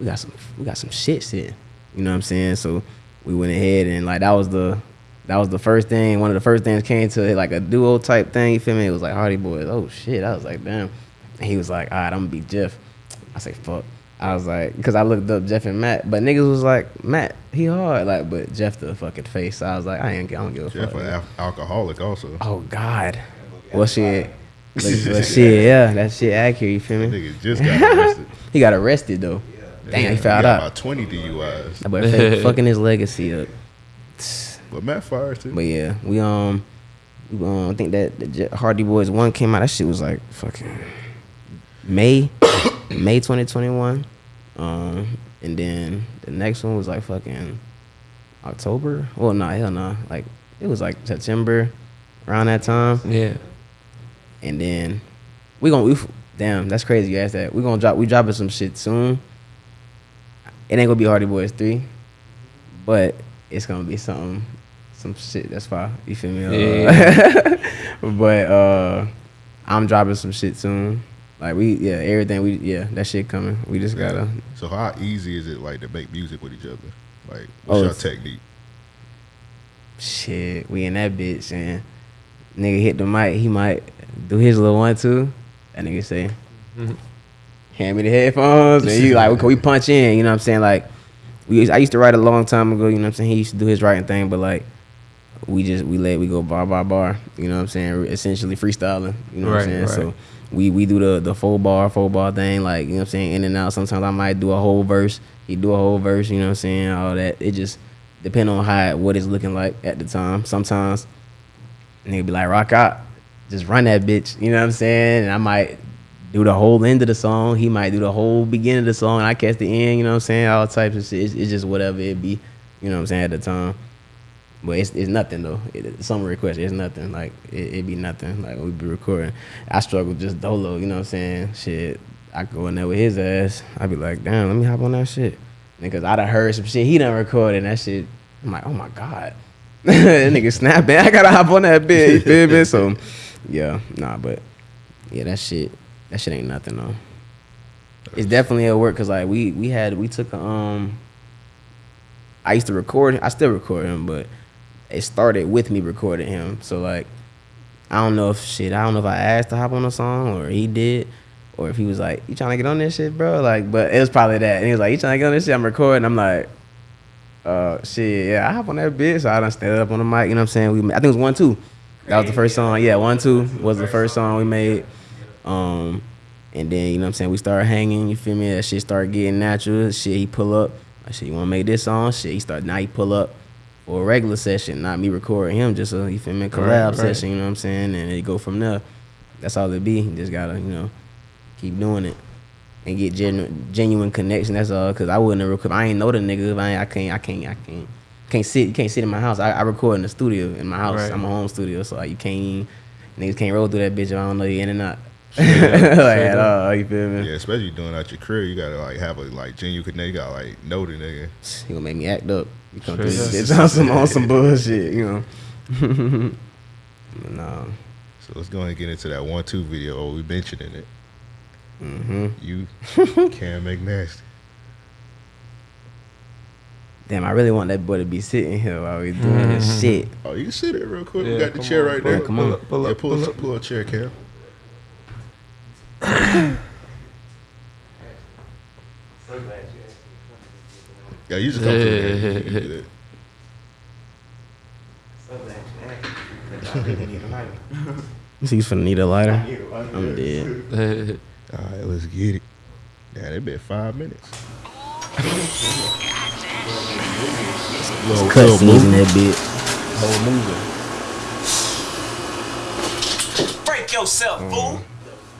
we got some, we got some shit sitting. You know what I'm saying? So we went ahead and like that was the, that was the first thing. One of the first things came to it, like a duo type thing. You feel me? It was like Hardy Boys. Oh shit! I was like, damn. And he was like, all right, I'm gonna be Jeff. I say, fuck. I was like, because I looked up Jeff and Matt, but niggas was like, Matt, he hard, like, but Jeff the fucking face. So I was like, I ain't, I don't give a Jeff, fuck. an alcoholic, also. Oh God. Well shit. But shit, yeah, that shit accurate, you feel me? Nigga just got arrested. He got arrested though. Damn, he got found out. about 20 DUIs. That boy fucking his legacy up. But Matt fires too. But yeah, we um, we, um I think that the J- Hardy Boys one came out. That shit was like fucking May, May 2021. Um, and then the next one was like fucking October. Well, nah, hell nah. Like it was like September, around that time. Yeah. And then we gonna we, damn that's crazy you asked that. We gonna drop we dropping some shit soon. It ain't gonna be Hardy Boys three, but it's gonna be something some shit that's fire. You feel me? Uh, but uh, I'm dropping some shit soon. Like we yeah everything we yeah that shit coming. We just gotta So how easy is it like to make music with each other? Like, what's Oh, your technique? shit. We in that bitch and nigga hit the mic. He might do his little one too. That nigga say, hand me the headphones, and you like, we punch in. You know what I'm saying? Like, we I used to write a long time ago. You know what I'm saying? He used to do his writing thing, but like, we just we let we go bar by bar. You know what I'm saying? Essentially freestyling. You know what I'm saying? right. So. We, we do the the full bar full bar thing like you know what I'm saying in and out sometimes I might do a whole verse he do a whole verse you know what I'm saying all that it just depend on how what it's looking like at the time sometimes nigga be like rock out just run that bitch you know what I'm saying and I might do the whole end of the song he might do the whole beginning of the song I catch the end you know what I'm saying all types of shit it's, it's just whatever it be you know what I'm saying at the time but it's, it's nothing though. It, some request, it's nothing. Like it, it be nothing. Like we be recording. I struggle just dolo. You know what I'm saying? Shit, I go in there with his ass. I be like, damn, let me hop on that shit. Because I done heard some shit he done recorded and that shit. I'm like, oh my god, that nigga snapping. I gotta hop on that bit. You feel me? So yeah, nah, but yeah, that shit, that shit ain't nothing though. It's definitely a work because like we we had we took a um. I used to record. I still record him, but it started with me recording him. So like, I don't know if shit. I don't know if I asked to hop on a song or he did, or if he was like, "You trying to get on this shit, bro?" Like, but it was probably that. And he was like, "You trying to get on this shit?" I'm recording. I'm like, uh, shit, yeah, I hop on that bitch. So I done stand up on the mic. You know what I'm saying? We, I think it was one two. That was the first song. Yeah, one two was the first song we made. Um, and then you know what I'm saying we started hanging. You feel me? That shit started getting natural. Shit, he pull up. I said, "You want to make this song?" Shit, he started. Now he pull up for a regular session, not me recording him. Just a you feel me collab Right, right. session. You know what I'm saying? And it go from there. That's all it be. You just gotta you know keep doing it and get genuine, genuine connection. That's all. Cause I wouldn't record. I ain't know the nigga. If I, I can't. I can't. I can't. Can't sit. You can't sit in my house. I, I record in the studio in my house. Right. I'm a home studio, so like, you can't. Even, niggas can't roll through that bitch if I don't know you in and out. Up, like at up. all. You feel me? Yeah, especially doing out your career, you gotta like have a like genuine connection. You gotta like know the nigga. He gonna make me act up. You come Straight through up. this bitch on some on some bullshit. You know. no. So let's go ahead and get into that one two video. Oh, we mentioning it. hmm You Cam McNasty. Damn, I really want that boy to be sitting here while we doing this shit. Oh, you can sit there real quick. Yeah, we got the chair on, right pull there. up, Come pull on. up, pull yeah, up, pull, pull up. pull a chair, Cam. Yeah, you just come through there. You can do that. You see, he's finna need a lighter. I'm dead. All right, let's get it. Yeah, it been five minutes. little, Cut little scenes in that bit. whole movie. Break yourself, fool. Mm.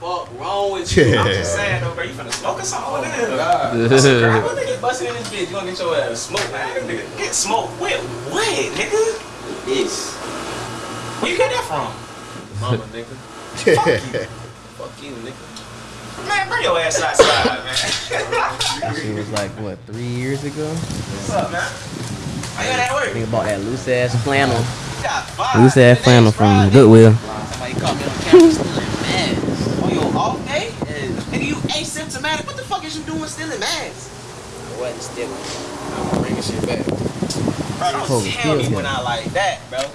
Fuck wrong with you? you? I'm I'm just just saying, though, bro. You finna smoke us all in there. Girl, what nigga busting in this bitch? You gonna get your ass smoked, man? Nigga, get smoked with what, nigga? Yes. Where you get that from? Mama, nigga. Fuck you. Fuck you, nigga. Man, bring your ass outside, man. She was like what three years ago. What's up, man? How you got that work? Nigga bought that loose ass flannel. Got five. Loose ass Today's flannel from Friday. Goodwill. Off day? Nigga, you asymptomatic. What the fuck is you doing stealing masks? I wasn't stealing. I'm bringing shit back. Bro, don't Holy tell me shit. when I like that, bro. Nah,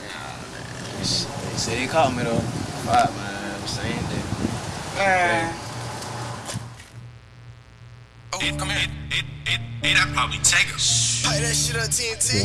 They said they caught me though. Fuck, man. Same day. Man. Oh, come here. It, it, it, I probably take her. Play that shit on TNT.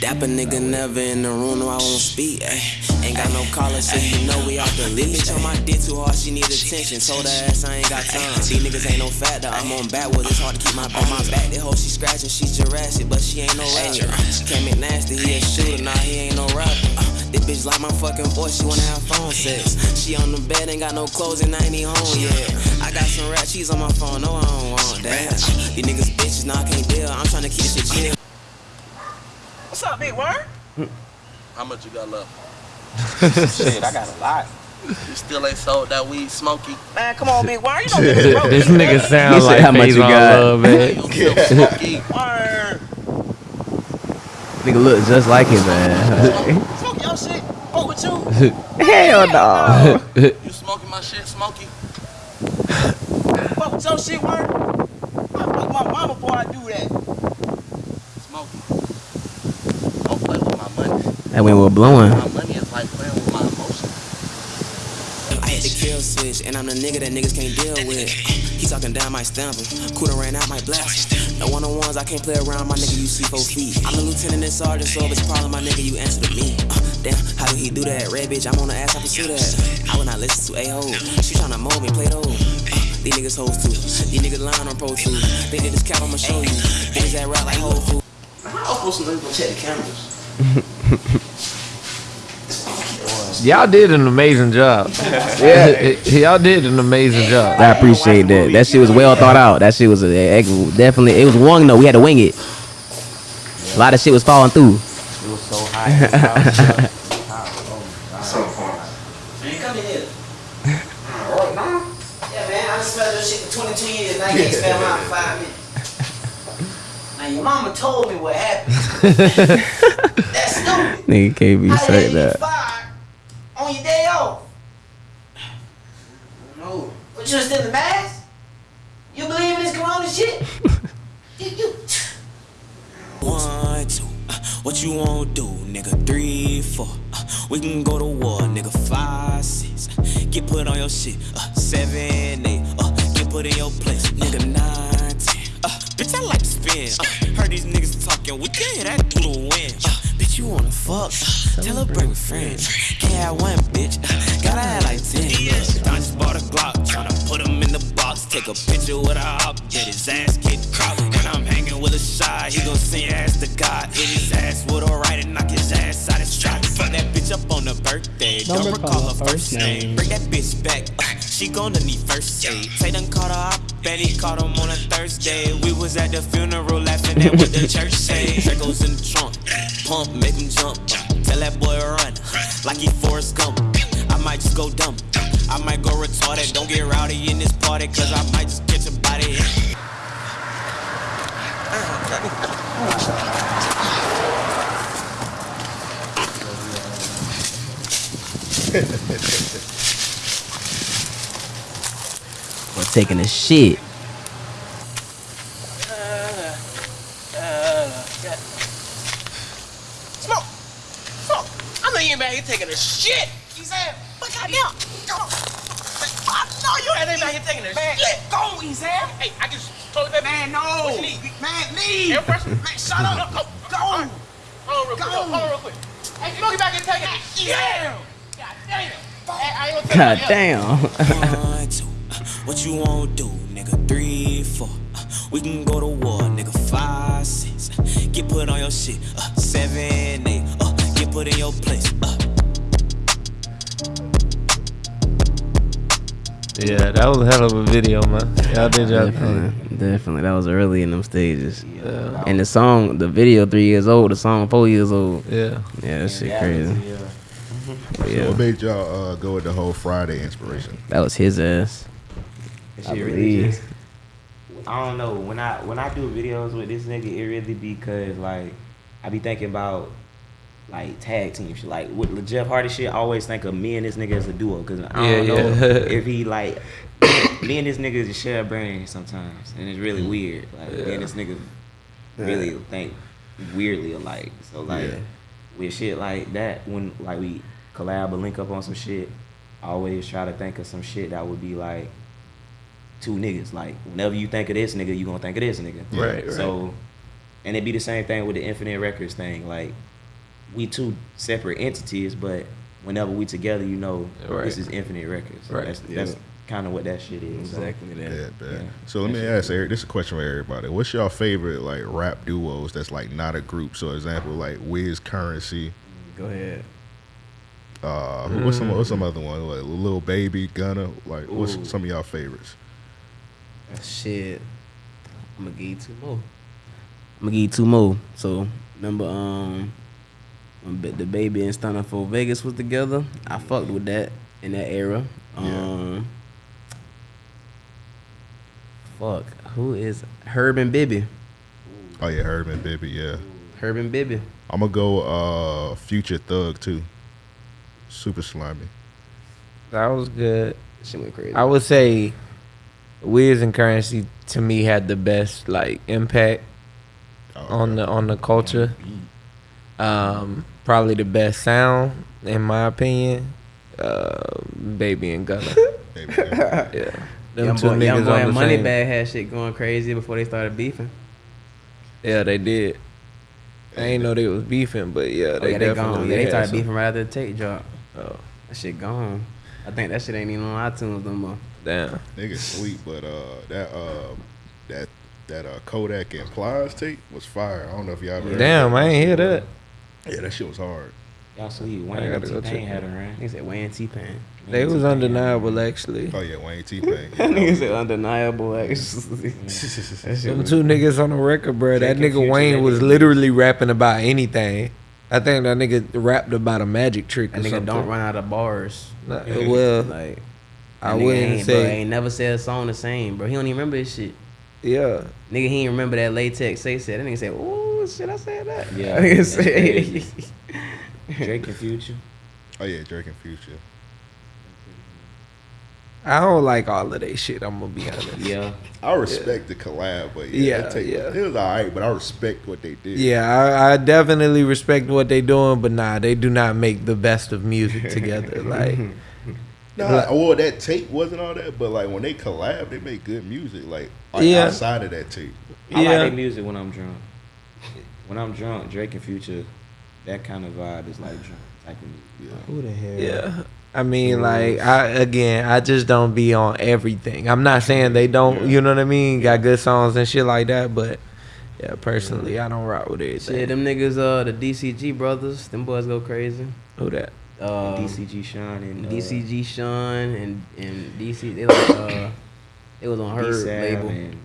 Dapper nigga never in the room, no, I won't speak. Ay. Ain't got no collar, so you know we out the league. Bitch on my dick too hard, she need attention. Told her ass I ain't got time. These niggas ain't no factor, I'm on backwards, it's hard to keep my on my back. That hoe she scratching, she Jurassic, but she ain't no rapper. Cam McNasty, he a shooter, nah, he ain't no rapper. This bitch like my fucking voice, she wanna have phone sex. She on the bed, ain't got no clothes, and I ain't even home yet. I got some rat cheese on my phone, no, I don't want that. These niggas bitches, nah, I can't deal. I'm trying to keep this shit chill. What's up, big word? How much you got left? Shit, I got a lot. You still ain't sold that weed, Smoky? Man, come on, big word. You don't know niggas broke. This nigga He sound said like how much you got. Love, man. You still Smoky? Word. Nigga look just like him, man. Smoke your shit. Fuck with you. Hell no. You smoking my shit, Smoky? Fuck with your shit, word. I fuck my mama before I do that. Smoky. Don't play with my money. That when we're blowing. My money is like playing with my emotions. I hit the kill switch, and I'm the nigga that niggas can't deal with. He talking down, my stamp him. Ran out, my blast. No one on ones, I can't play around, my nigga, you see four feet. I'm a lieutenant and sergeant, so if it's problem, my nigga, you answer to me. Damn, how do he do that? Red bitch, I'm on the ass, I pursue that. I would not listen to a hoe. She tryna mold me, play those. Uh, these niggas hoes too. These niggas lying on Pro Tools. They did this cap, I'ma show you. Niggas that rap like Whole Foods. I was supposed to go check the cameras. Y'all did an amazing job. Yeah, y'all did an amazing job. I appreciate that. That shit was well thought out. That shit was a, a- definitely. It was one though. We had to wing it. A lot of shit was falling through. Man, come in here. Yeah, man, I smelled this shit for 22 years. Now you ain't smell mine for five minutes. Now your mama told me what happened. That's stupid. Nigga can't be How the say you that. fired on your day off? No. But you still in the mask? What you wanna do, nigga? Three, four, uh, we can go to war, nigga. Five, six, uh, get put on your shit. Uh, seven, eight, uh, get put in your place, nigga. Nine, ten, uh, bitch, I like to spin. Uh, heard these niggas talking, we can hear that through the wind. Uh, bitch, you wanna fuck? Uh, tell her bring a friend. Can't have one, bitch. Uh, gotta have like ten. I just bought a Glock, tryna put him in the box. Take a picture with a hop, get his ass get cropped. When I'm hanging with a shot, he gon' send ass to God. Hit his ass with a right and knock his ass out his strap. Fuck that bitch up on her birthday. Don't, Don't recall her first name. Bring that bitch back. she gonna need first aid. Tay done caught her up. Betty caught him on a Thursday. We was at the funeral laughing at what the church say. Draco's in the trunk. Pump, make him jump. Tell that boy run. Like he Forrest Gump. I might just go dumb. I might go retarded. Don't get rowdy in this party, cause I might just catch a body. Or taking a shit. Smoke! Smoke! I know you ain't back here taking a shit! He said, but goddamn! Come on! I know you ain't back here taking a shit! Go, Ezam! Hey, I just told you, man, no! What you need? Man, leave! Air pressure? Man, shut up! Go! Go! Hold on real quick, hold on real quick. Hey, Smoke, you back here taking a shit! God damn! Hey, I ain't gonna God damn. One, two, what you wanna do, nigga? Three, four, uh, we can go to war, nigga. Five, six, get put on your shit. Uh, seven, eight, uh, get put in your place. Uh, Yeah, that was a hell of a video, man. Y'all did y'all thing. Definitely, definitely. That was early in them stages. Yeah. And the song, the video, three years old. The song, four years old. Yeah. Yeah, that shit crazy. But So yeah, what made y'all uh, go with the whole Friday inspiration? that was his ass. That I shit really believe. just. I don't know when I when I do videos with this nigga, it really because like I be thinking about like tag team shit. Like with the Jeff Hardy shit, I always think of me and this nigga as a duo because I don't Yeah, know yeah. if he like me and this nigga just share a brain sometimes, and it's really mm. weird. Like me and this nigga really think weirdly alike. So like Yeah. with shit like that, when like we collab or link up on some shit, I always try to think of some shit that would be like two niggas. Like whenever you think of this nigga, you gonna think of this nigga. Right, right. So, and it'd be the same thing with the Infinite Records thing. Like we two separate entities, but whenever we together, you know Right. this is Infinite Records. Right. That's, Yeah. that's kind of what that shit is. So, Exactly that. Yeah, man. Yeah. So let me ask Eric. This is a question for everybody. What's your favorite like rap duos that's like not a group? So example like Wiz Currency. Go ahead. Uh, who- what's some what's some Mm. other one? Like Lil Baby, Gunna. Like what's Ooh. some of y'all favorites? Shit. I'm gonna give you two more. I'm gonna give you two more. So remember, um, when DaBaby and Stunna 4 Vegas was together, I fucked with that in that era. Um, fuck, who is Herb and Bibby? Oh yeah, Herb and Bibby, Yeah, Herb and Bibby. I'm gonna go uh Future Thug too. Super Slimey. That was good. Shit went crazy. I would say Wiz and Currency to me had the best like impact Oh, on the on the culture. Um, probably the best sound in my opinion. Uh, Baby and Gunna. Yeah, yeah. them Young two boy, niggas Young boy on and the same. Moneybagg had shit going crazy before they started beefing. Yeah, they did. I ain't know they was beefing, but yeah, Oh, they yeah, they definitely gone. Yeah, they had started some- beefing right after the tape drop. Oh, That shit gone. I think that shit ain't even on iTunes no more. damn. Nigga sweet, but uh that uh that that uh Kodak and Plies tape was fire. I don't know if y'all ever heard Damn. I ain't hear that. Yeah, that shit was hard. Y'all sweet. I Wayne gotta go T-Pain check had that. a run. He said Wayne T Pain. They was undeniable actually. Oh yeah, Wayne T Pain. That nigga said undeniable actually. that Them two niggas on the record, bro. That nigga Wayne was literally rapping about anything. I think that nigga rapped about a magic trick That or nigga something. don't run out of bars. Nah, well, Like I that nigga wouldn't ain't, bro, say. ain't never said a song the same, bro. He don't even remember his shit. Yeah. Nigga, he ain't remember that latex say said. That nigga said, "Ooh, shit, I said that." Yeah, Nigga that's said- crazy. Drake and Future. Oh yeah, Drake and Future. I don't like all of that shit. I'm gonna be honest. Yeah. I respect the collab, but yeah, Yeah, it, take, yeah. it was alright. But I respect what they did. Yeah, I, I definitely respect what they doing, but nah, they do not make the best of music together. Like, Nah, well, that tape wasn't all that, but like when they collab, they make good music. Like, like Yeah. outside of that tape. I Yeah. like their music when I'm drunk. When I'm drunk, Drake and Future, that kind of vibe is like drunk type of music. Who the hell? yeah. I mean, like, I again, I just don't be on everything. I'm not saying they don't, you know what I mean, got good songs and shit like that, but yeah, personally, I don't rock with it. Shit, them niggas, uh, the DCG brothers, them boys go crazy. Who that? Uh, DCG Sean and uh, DCG Sean and and DC, they like uh, it was on her D-Sab label. and-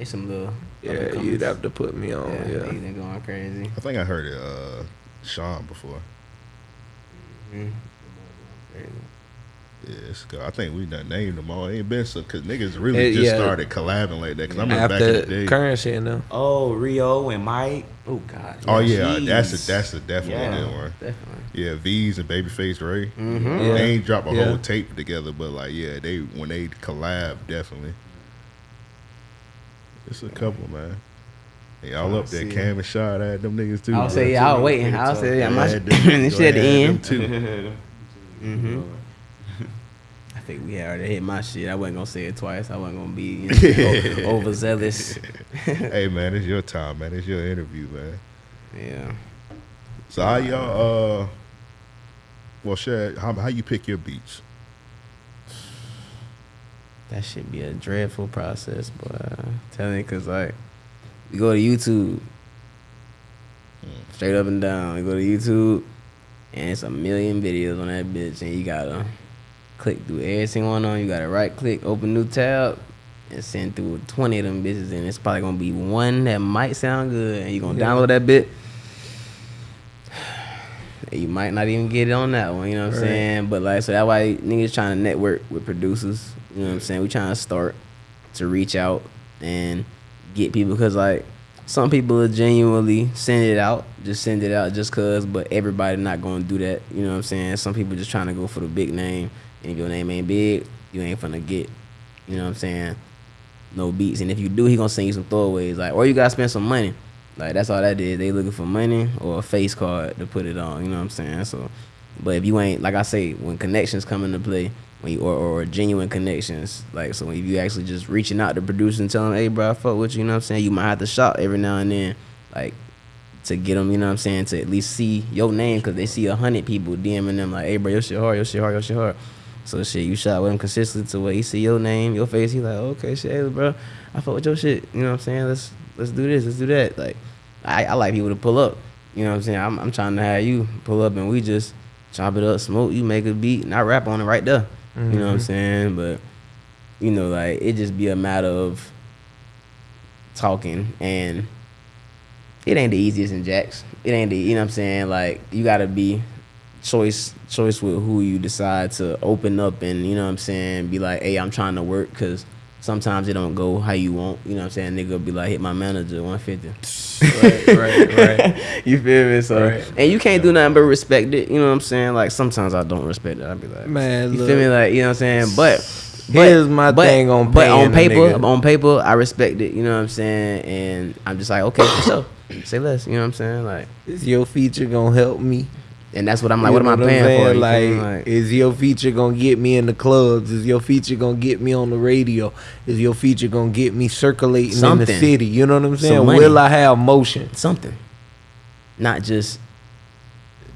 They some little. Yeah, you'd have to put me on. Yeah, Yeah. they been going crazy. I think I heard it, uh, Sean before. Mm-hmm. Yeah, it's good. I think we done named them all. It Ain't been so because niggas really Eh, just yeah. started collabing like that. Because I remember back in the After day. current shit, no. Oh, Rio and Mike. Oh God. Oh yeah, that's Jeez. a that's a definitely Yeah. good one. Definitely. Yeah, Veeze and Babyface Ray. Mhm. Yeah. They ain't drop a Yeah. whole tape together, but like yeah, they when they collab definitely. It's a couple man. Hey, all up there, see. Cam and Shot had them niggas too. I'll bro. say, Two I was niggas waiting. I'll talk. say, yeah, They my had them- this shit at the end. them too. Mm-hmm. I think we already hit my shit. I wasn't gonna say it twice. I wasn't gonna be you know, overzealous. hey man, it's your time, man. It's your interview, man. Yeah. So how y'all uh well share how how you pick your beats? That should be a dreadful process, but I'm telling you, cause like you go to YouTube, straight up and down. You go to YouTube, and it's a million videos on that bitch, and you gotta click through every single one on. You gotta right click, open new tab, and send through twenty of them bitches, and it's probably gonna be one that might sound good, and you gonna Yeah. download that bit. You might not even get it on that one, you know what I'm Right. saying? But like, so that's why niggas trying to network with producers. You know what I'm saying? We trying to start to reach out and get people because like some people will genuinely send it out, just send it out just cause, but everybody not gonna do that. You know what I'm saying? Some people just trying to go for the big name, and your name ain't big, you ain't finna get. You know what I'm saying? No beats, and if you do, he gonna send you some throwaways, like or you gotta spend some money. Like that's all that is. They looking for money or a face card to put it on. You know what I'm saying? So, but if you ain't like I say, when connections come into play, when you or, or genuine connections, like so, if you actually just reaching out to producers and telling, them, hey, bro, I fuck with you. You know what I'm saying? You might have to shop every now and then, like to get them. You know what I'm saying? To at least see your name because they see a hundred people DMing them like, hey, bro, your shit hard, your shit hard, your shit hard. So shit, you shot with him consistently to where he see your name, your face. He like, okay, shit, hey, bro, I fuck with your shit. You know what I'm saying? Let's let's do this, let's do that. Like, I, I like people to pull up. You know what I'm saying? I'm, I'm trying to have you pull up and we just chop it up, smoke. You make a beat and I rap on it right there. You know what I'm Mhm. saying? But you know, like it just be a matter of talking and it ain't the easiest in Jax. It ain't the you know what I'm saying? Like you gotta be choice choice with who you decide to open up and you know what I'm saying, be like, hey, I'm trying to work because sometimes it don't go how you want. You know what I'm saying? Nigga be like, hit my manager 150. Right, right, right. you feel me? So Right. and you can't do nothing but respect it. You know what I'm saying? Like sometimes I don't respect it. I be like, Man, you look. feel me? Like you know what I'm saying? But Here's my but, thing on but paying on paper, on paper, I respect it. You know what I'm saying? And I'm just like, okay, so. Say less. You know what I'm saying? Like, Is your feature gonna help me? And that's what I'm like. You what am I paying for? Like. Like, is your feature gonna get me in the clubs? Is your feature gonna get me on the radio? Is your feature gonna get me circulating in the city? You know what I'm saying? Will I have motion? something, not just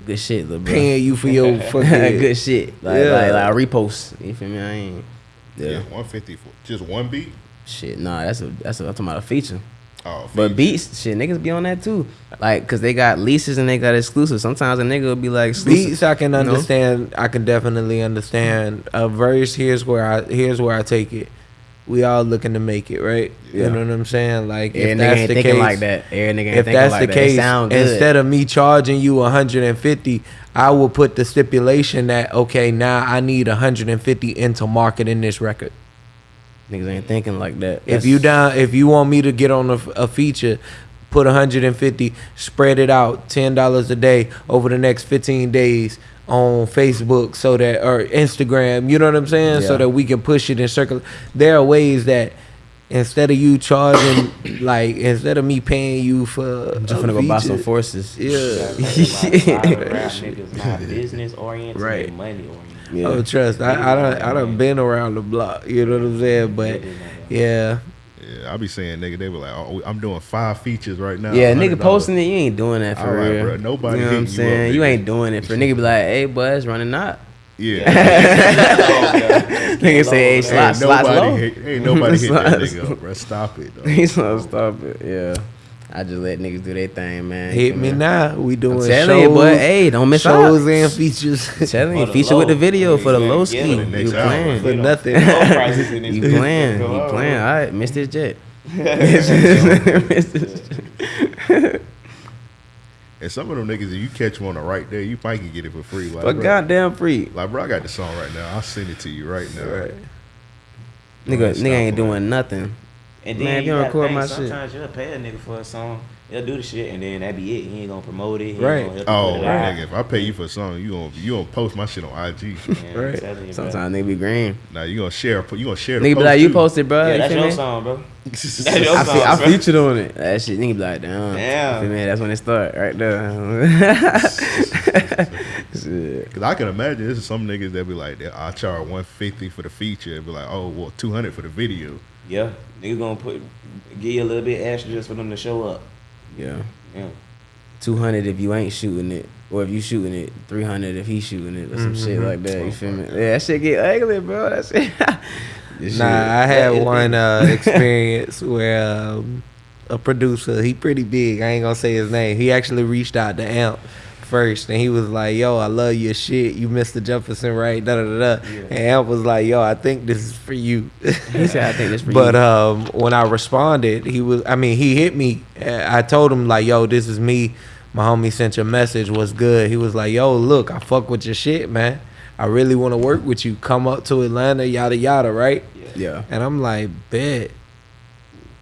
good shit, little bro. Paying you for your fucking good shit. Like, Yeah. like, like a repost. You feel me? I ain't. Yeah, Yeah. 150 for just one beat. Shit, nah, that's a that's a I'm talking about a feature. Oh, But beats, shit, niggas be on that too. Like, cause they got leases and they got exclusives. Sometimes a nigga will be like exclusive. beats I can you know? understand. I can definitely understand. A verse here's where I here's where I take it. We all looking to make it, right? Yeah. You know what I'm saying? Like Every if nigga that's ain't the thinking case, like that. Every nigga ain't if that's like the that. Case, sound good. instead of me charging you 150, I will put the stipulation that okay, now I need 150 into marketing this record. Niggas ain't thinking like that. If you down, if you want me to get on a, a feature, put 150, spread it out, ten dollars a day over the next 15 days on Facebook, so that or Instagram. You know what I'm saying? So that we can push it and circle. There are ways that instead of you charging, like instead of me paying you for, I'm just a finna go buy some forces. Yeah. rap niggas not business oriented, Right. right? Money oriented. Oh, yeah. Oh, trust. I, I done, I don't been around the block. You know what I'm saying? But yeah, Yeah, I be saying nigga, they were like, oh, I'm doing five features right now. Yeah, nigga posting it, you ain't doing that for All right, real. bro, nobody you know what I'm hitting you up, saying? You, ain't doing it for nigga be like, hey, boy, it's running out. Yeah. nigga say, hey, slot, ain't slots nobody low. hit, ain't nobody hit that nigga up, bro. Stop it, though. He's gonna stop it. Yeah. I just let niggas do their thing, man. hit Come me here. now. We doing I'm telling shows, you, boy. Hey, don't miss shows out. and features. telling you, For the feature with the low. video for the Yeah, low yeah, ski. You playing? for nothing. Low prices in this You playing? Go You playing? All right, missed this jet. Missed this jet. And some of them niggas, if you catch one on the right there, you might can get it for free. Like, But bro, goddamn free, like, bro, I got the song right now. I'll send it to you right now. Right. nigga. Nigga ain't on doing nothing. And Man, then if you you don't gotta record think, my shit. sometimes you'll pay a nigga for a song. He'll do the shit, and then that be it. He ain't gonna promote it. He Right. Gonna help Oh, put it out. nigga, if I pay you for a song, you gonna you gonna post my shit on IG. Man, I'm Right. you. Sometimes they be green. now you gonna share you gonna share the Nigga be post like, you posted, bro. Yeah, you that's your me? song, bro. That's your I, song, fe- I bro. featured on it. That shit, nigga be like, damn. Damn. Man. That's when it start right there. Cause I can imagine this is some niggas that be like, I charge one fifty for the feature, and be like, oh well, two hundred for the video. Yeah, nigga gonna put give you a little bit extra just for them to show up. Yeah. Yeah. Two hundred if you ain't shooting it, or if you shooting it, three hundred if he shooting it, or some shit Mm-hmm. like that. You feel me? Yeah, that shit get ugly, bro. That shit. This Nah, I had one uh, experience where um, a producer, he pretty big. I ain't gonna say his name. He actually reached out to Amp first, and he was like, "Yo, I love your shit. You Mr. Jefferson, right?" Da da da. da. And Amp was like, "Yo, I think this is for you." He said, "I think this for but you." um, when I responded, he was. I mean, he hit me. I told him like, "Yo, this is me." My homie sent your message. Was good. He was like, "Yo, look, I fuck with your shit, man. I really want to work with you. Come up to Atlanta, yada yada, right?" Yeah. And I'm like, bet.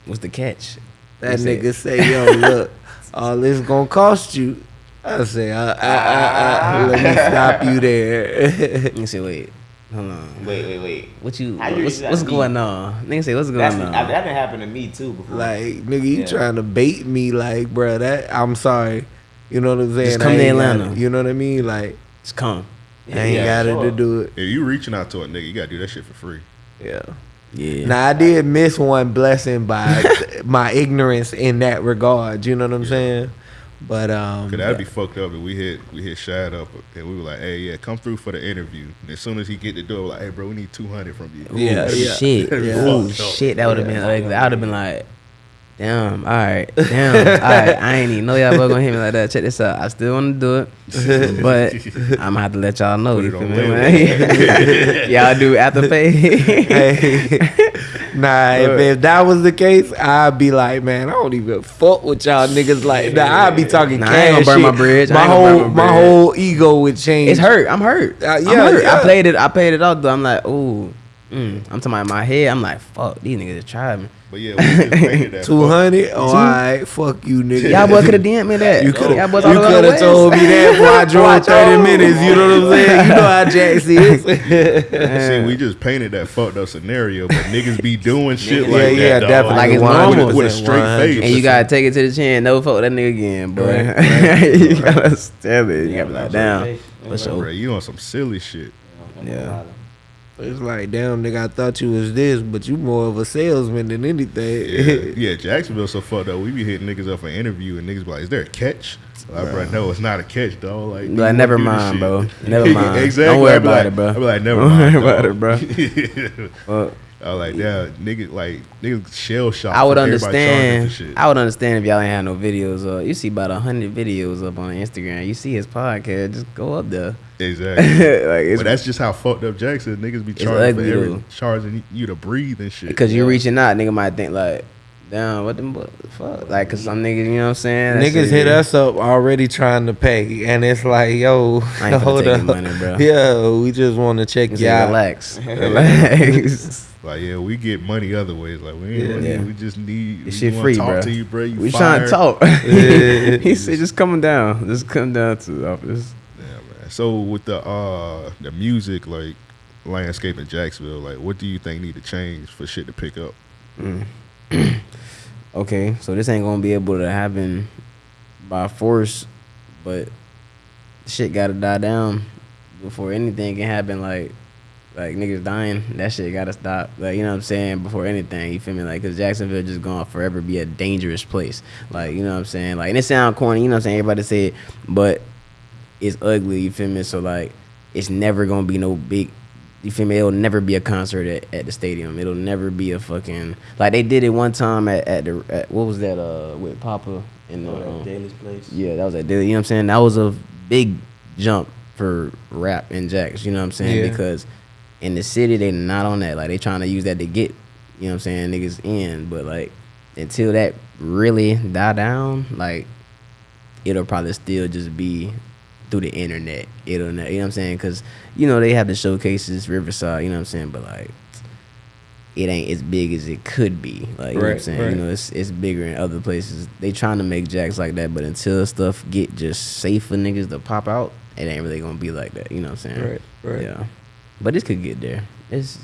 What's the catch? That He said- nigga say, yo, look, all this gonna cost you. I say, uh, uh, uh, uh, let me stop you there. Nigga say, wait, hold on. Wait, wait, wait. What you? You What's, what's going on? Nigga say, what's going That's, on? I, that been happened to me too before. like, nigga, you Yeah. trying to bait me, like, bro, that, I'm sorry. You know what I'm saying? Just come I to ain't got Atlanta. you know what I mean? Like, Just come. I ain't Yeah, got it to do it. If you reaching out to a nigga, you gotta do that shit for free. Yeah. Yeah. Now I did miss one blessing by my ignorance in that regard. You know what I'm saying? But um, Cause that'd be fucked up if we hit we hit Shad up and we were like, hey yeah, come through for the interview. And as soon as he get the door, like, hey bro, we need two hundred from you. Yeah, Ooh, yeah. Shit. Yeah. Oh shit. That would have been ugly. I would have been like, damn. All right. Damn. all right. I ain't even know y'all was gonna hit me like that. Check this out. I still want to do it, but I'm gonna have to let y'all know. You feel me? y'all do after pay. hey, nah, if, if that was the case, I'd be like, man, I don't even fuck with y'all niggas like that. I'd be talking Nah, cash I ain't gonna burn shit. my bridge. My ain't gonna burn whole, my my whole ego would change. it's hurt. I'm hurt. Uh, I'm yeah, hurt. yeah. I played it. I played it out though. I'm like, ooh. Mm. I'm talking about in my head. I'm like, fuck. These niggas tried me. But yeah, we that. Two hundred. Oh, all right, fuck you, nigga. Y'all boy could have DM'd me that. You could have you all the way could have told me that before I drove Watch thirty minutes. You know what I'm saying? You know how Jax is. See, we just painted that fucked up scenario, but niggas be doing shit Yeah, like yeah, that. dog. definitely. Like it's 100%, normal. with a straight 100%. face. And you gotta take it to the chin. No fuck that nigga again, boy. Right, you gotta stab it. You gotta be like, damn. Yeah, For Bro, sure. you on some silly shit. Yeah. It's like, damn, nigga, I thought you was this, but you more of a salesman than anything. Yeah, yeah. Jacksonville so fucked up. We be hitting niggas up for interview, and niggas be like, "Is there a catch?" Like, bro, no, it's not a catch, dog. Like, Be like, never mind, bro. Never mind. exactly. Don't worry about like- it, bro. I be like, never Don't mind, worry about it, bro. Well, I was like, yeah, nigga, like niggas shell shocked. I would from everybody charging understand. shit. I would understand if y'all ain't had no videos. Uh, you see about a hundred videos up on Instagram. You see his podcast. Just go up there. Exactly. like it's but that's just how fucked up Jackson niggas be It's charging for ugly, every, charging you to breathe and shit. because you're reaching out. Nigga might think like, Damn, what the fuck? Like, cause some niggas, you know what I'm saying? That Niggas shit- hit us up already trying to pay, and it's like, yo, I ain't hold up, money, bro. Yeah, we just want to check Just y'all. relax, relax. Like yeah, we get money other ways. Like we ain't Yeah. Yeah. we just need. This we shit free, talk bro. To you, bro. You we trying to fired. talk. he said, just coming down, just come down to the office. So with the uh the music like landscape in Jacksonville, like what do you think need to change for shit to pick up? Okay, so this ain't gonna be able to happen by force, but shit gotta die down before anything can happen. Like, like niggas dying, that shit gotta stop. Like, you know what I'm saying? Before anything, you feel me? Like, cause Jacksonville just gonna forever be a dangerous place. Like, you know what I'm saying? Like, and it sound corny, you know what I'm saying? Everybody say it, but it's ugly. You feel me? So like, it's never gonna be no big. You feel me? It'll never be a concert at, at the stadium. It'll never be a fucking like they did it one time at, at the at, what was that uh with Papa in the Oh, um, Daily's place. yeah that was at Daily. You know what I'm saying? That was a big jump for rap and Jax. You know what I'm saying? Yeah. Because in the city they not on that. Like they trying to use that to get you know what I'm saying niggas in. But like until that really die down, like it'll probably still just be through the internet. It'll, ne- you know what I'm saying? Because, you know, they have the showcases, Riverside, you know what I'm saying? But, like, it ain't as big as it could be. Like, you know what I'm saying? right. You know, it's it's bigger in other places. They trying to make Jax like that, but until stuff get just safe for niggas to pop out, it ain't really gonna be like that. You know what I'm saying? Right, right. Yeah. But this could get there. It's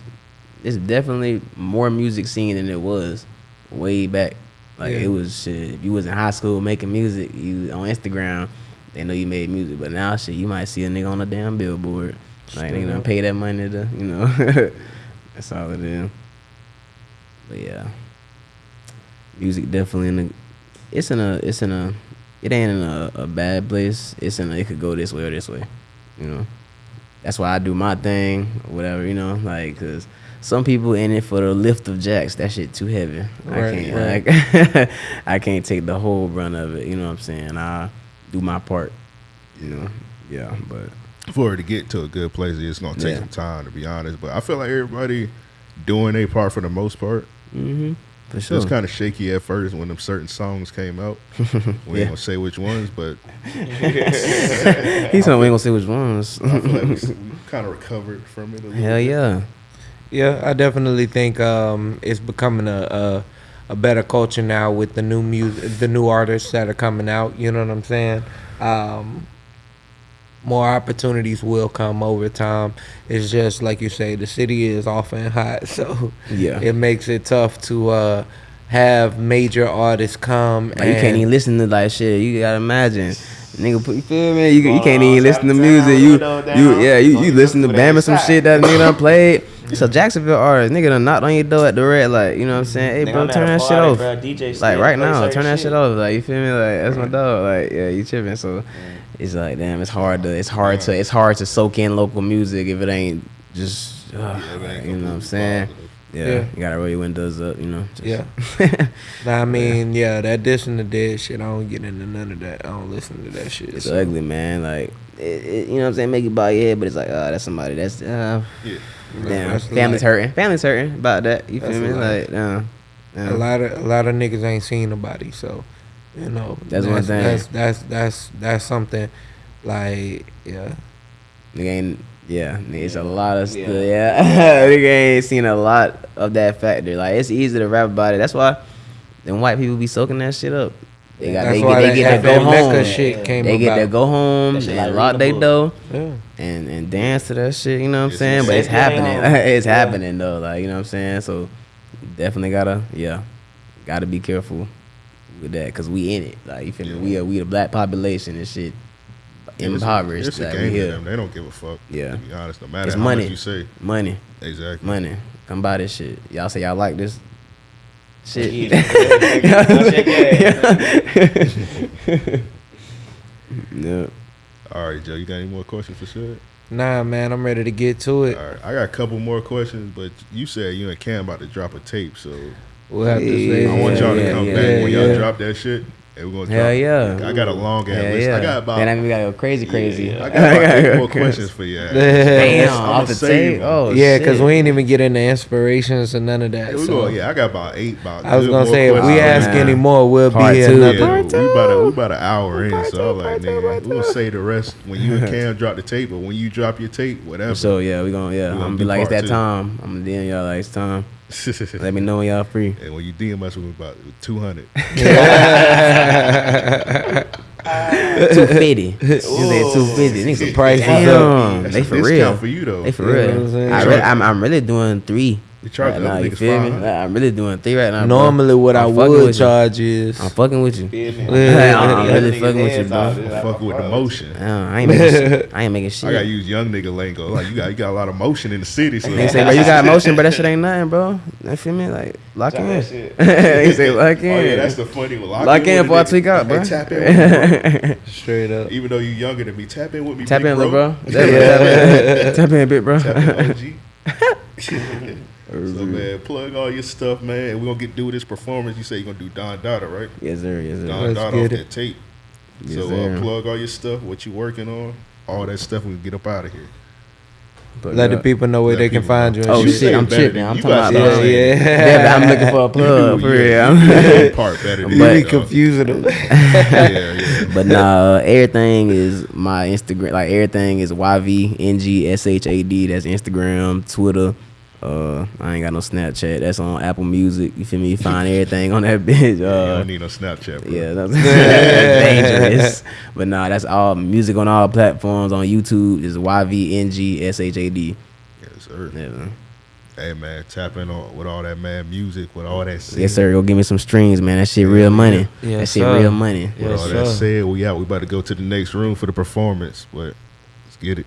it's definitely more music scene than it was way back. Like Yeah. it was shit. If you was in high school making music, you on Instagram, they know you made music. But now shit, you might see a nigga on a damn billboard. Like they gonna pay that money to, you know. That's all it is. But yeah. Music definitely in a it's in a it's in a it ain't in a, a bad place. It's in a, it could go this way or this way. You know. That's why I do my thing, or whatever, you know, like cuz some people in it for the lift of Jax. That shit too heavy. I Right, can't like I can't take the whole brunt of it, you know what I'm saying? I do my part. You know. Yeah, but For it to get to a good place, it's gonna take Yeah. some time to be honest. But I feel like everybody doing their part for the most part. mhm. For It was kind of shaky at first when them certain songs came out. We Yeah. ain't gonna say which ones, but He's saying we ain't gonna say which ones. I feel like we, we kind of recovered from it. A little Hell bit. yeah. Yeah, I definitely think um, it's becoming a, a a better culture now with the new music, the new artists that are coming out. You know what I'm saying? Um, more opportunities will come over time. It's just like you say, the city is often hot, so Yeah. it makes it tough to uh, have major artists come. Like, you can't even listen to like shit. You gotta imagine, nigga. Put, you feel me? You, you can't even listen to music. You, you, yeah, you, Oh, you you listen to Bama some shit that nigga done played. It's a Jacksonville artist, nigga done knocked on your door at the red light. You know what I'm saying? Hey, bro, turn that shit off. Like right now, turn that shit off. Like you feel me? Like that's my dog. Like yeah, you tripping. So it's like damn, it's hard to, it's hard to, it's hard to soak in local music if it ain't just, uh, Yeah, it ain't you know what I'm saying? Positive. Yeah, Yeah. you gotta roll your windows up. You know. Just, Yeah. Nah, I mean, yeah, that diss and the dead shit. I don't get into none of that. I don't listen to that shit. It's so. ugly, man. Like, it, it, you know what I'm saying? Make it bow your head, but it's like, oh, that's somebody. That's, uh, Yeah. damn. That's Family's like- hurting. Family's hurting about that. You feel me? Like, uh, A lot of a lot of niggas ain't seen nobody, so you know That's one thing. That's that's that's that's something like yeah. Nigga ain't, yeah, it's a lot of stuff. Yeah, nigga ain't seen a lot of that factor. Like, it's easy to rap about it. That's why them white people be soaking that shit up. They got, That's they why get, they that get to go home. shit came They get to go home and like lock they a door Yeah. and and dance to that shit. You know what I'm It's saying? But it's happening. It's Yeah. happening though. Like you know what I'm saying. So definitely gotta yeah, gotta be careful with that because we in it. Like you feel me? We are we the black population and shit impoverished. It's a like, game we to here. them. They don't give a fuck. Yeah. To be honest, no matter It's how money. much you say. Money, Exactly. money. Come buy this shit. Y'all say y'all like this shit. Yeah. Check yeah. All right, Joe. You got any more questions for sure? Nah, man, I'm ready to get to it. All right, I got a couple more questions, but you said you and Cam about to drop a tape, so We'll have to Yeah, say. I want y'all to come yeah, back when y'all yeah. drop that shit And we're gonna Hell drop- yeah. I got a long ass list. yeah. I got about Then I mean, we gotta go crazy, crazy. I got about eight more questions for you. Damn, I'ma off the save tape. 'em. Oh, yeah, because we ain't even get into inspirations or none of that. Yeah, we so. go, yeah, I got about eight. About I was gonna say if we questions. ask man. any more, we'll Part be here. two. another- Yeah, we about a, we about an hour in, so I'm like, man, we'll say the rest when you and Cam drop the tape, but when you drop your tape, whatever. So yeah, we gonna yeah. We I'm gonna gonna be like it's that time. I'm gonna DM y'all like it's time. Let me know when y'all free. and when you DM us, we're about two hundred. Two fifty. You said two fifty. Niggas The price is Damn, That's they a for discount real. for you though. They for You know real. I'm saying? I'm, I'm really doing three. We charge right the now, you feel me? 500. I'm really doing three right now. bro. Normally, what I I'm fucking would with you. charge is I'm fucking with you. Feel? Yeah. I'm really fucking with you, heads off, bro. it's like Fuck my with the brother. motion. Damn, I ain't making shit. I ain't making shit. I gotta use young nigga lingo. Like you got you got a lot of motion in the city. So They say, bro, you got motion, but that shit ain't nothing, bro. You feel me? Like, lock Try in. that shit. they say, lock in. Oh yeah, that's the funny one. Lock, lock in with before a I nigga. tweak out, bro. Tap in with me, bro. straight up. Even though you're younger than me, tap in with me. Tap big in, little bro. bro. Tap in, tap in a bit, bro. Tap in, OG. So man, plug all your stuff, man. And we're gonna get do this performance. You say you're gonna do Don Dada, right? Yes, sir. Yes, sir. Don Let's Dada get off it. that tape. Yes, so uh, plug all your stuff, what you working on, all that stuff. We can get up out of here. But, Let the uh, people know where they can find know. you. Oh You shit. shit, I'm it better tripping. I'm you talking got about uh, Yeah, yeah. Yeah, but I'm looking for a plug You for yeah, real. you do that part better than But- be confusing them. Yeah, yeah. but nah, uh, everything is my Instagram. Like everything is YVNGSHAD. That's Instagram, Twitter. Uh, I ain't got no Snapchat. That's on Apple Music. You feel me? You find everything on that bitch. you Uh, don't need no Snapchat, bro. yeah, that's, that's dangerous. But nah, that's all music on all platforms. On YouTube is YVNGSHAD. Yes, sir. Yeah, man. Hey man, tap in on with all that mad music, with all that shit. Yes, sir. Go give me some streams, man. That shit real money. Yeah. that shit sir. real money. With Yes, all that said, we out. We about to go to the next room for the performance, but let's get it.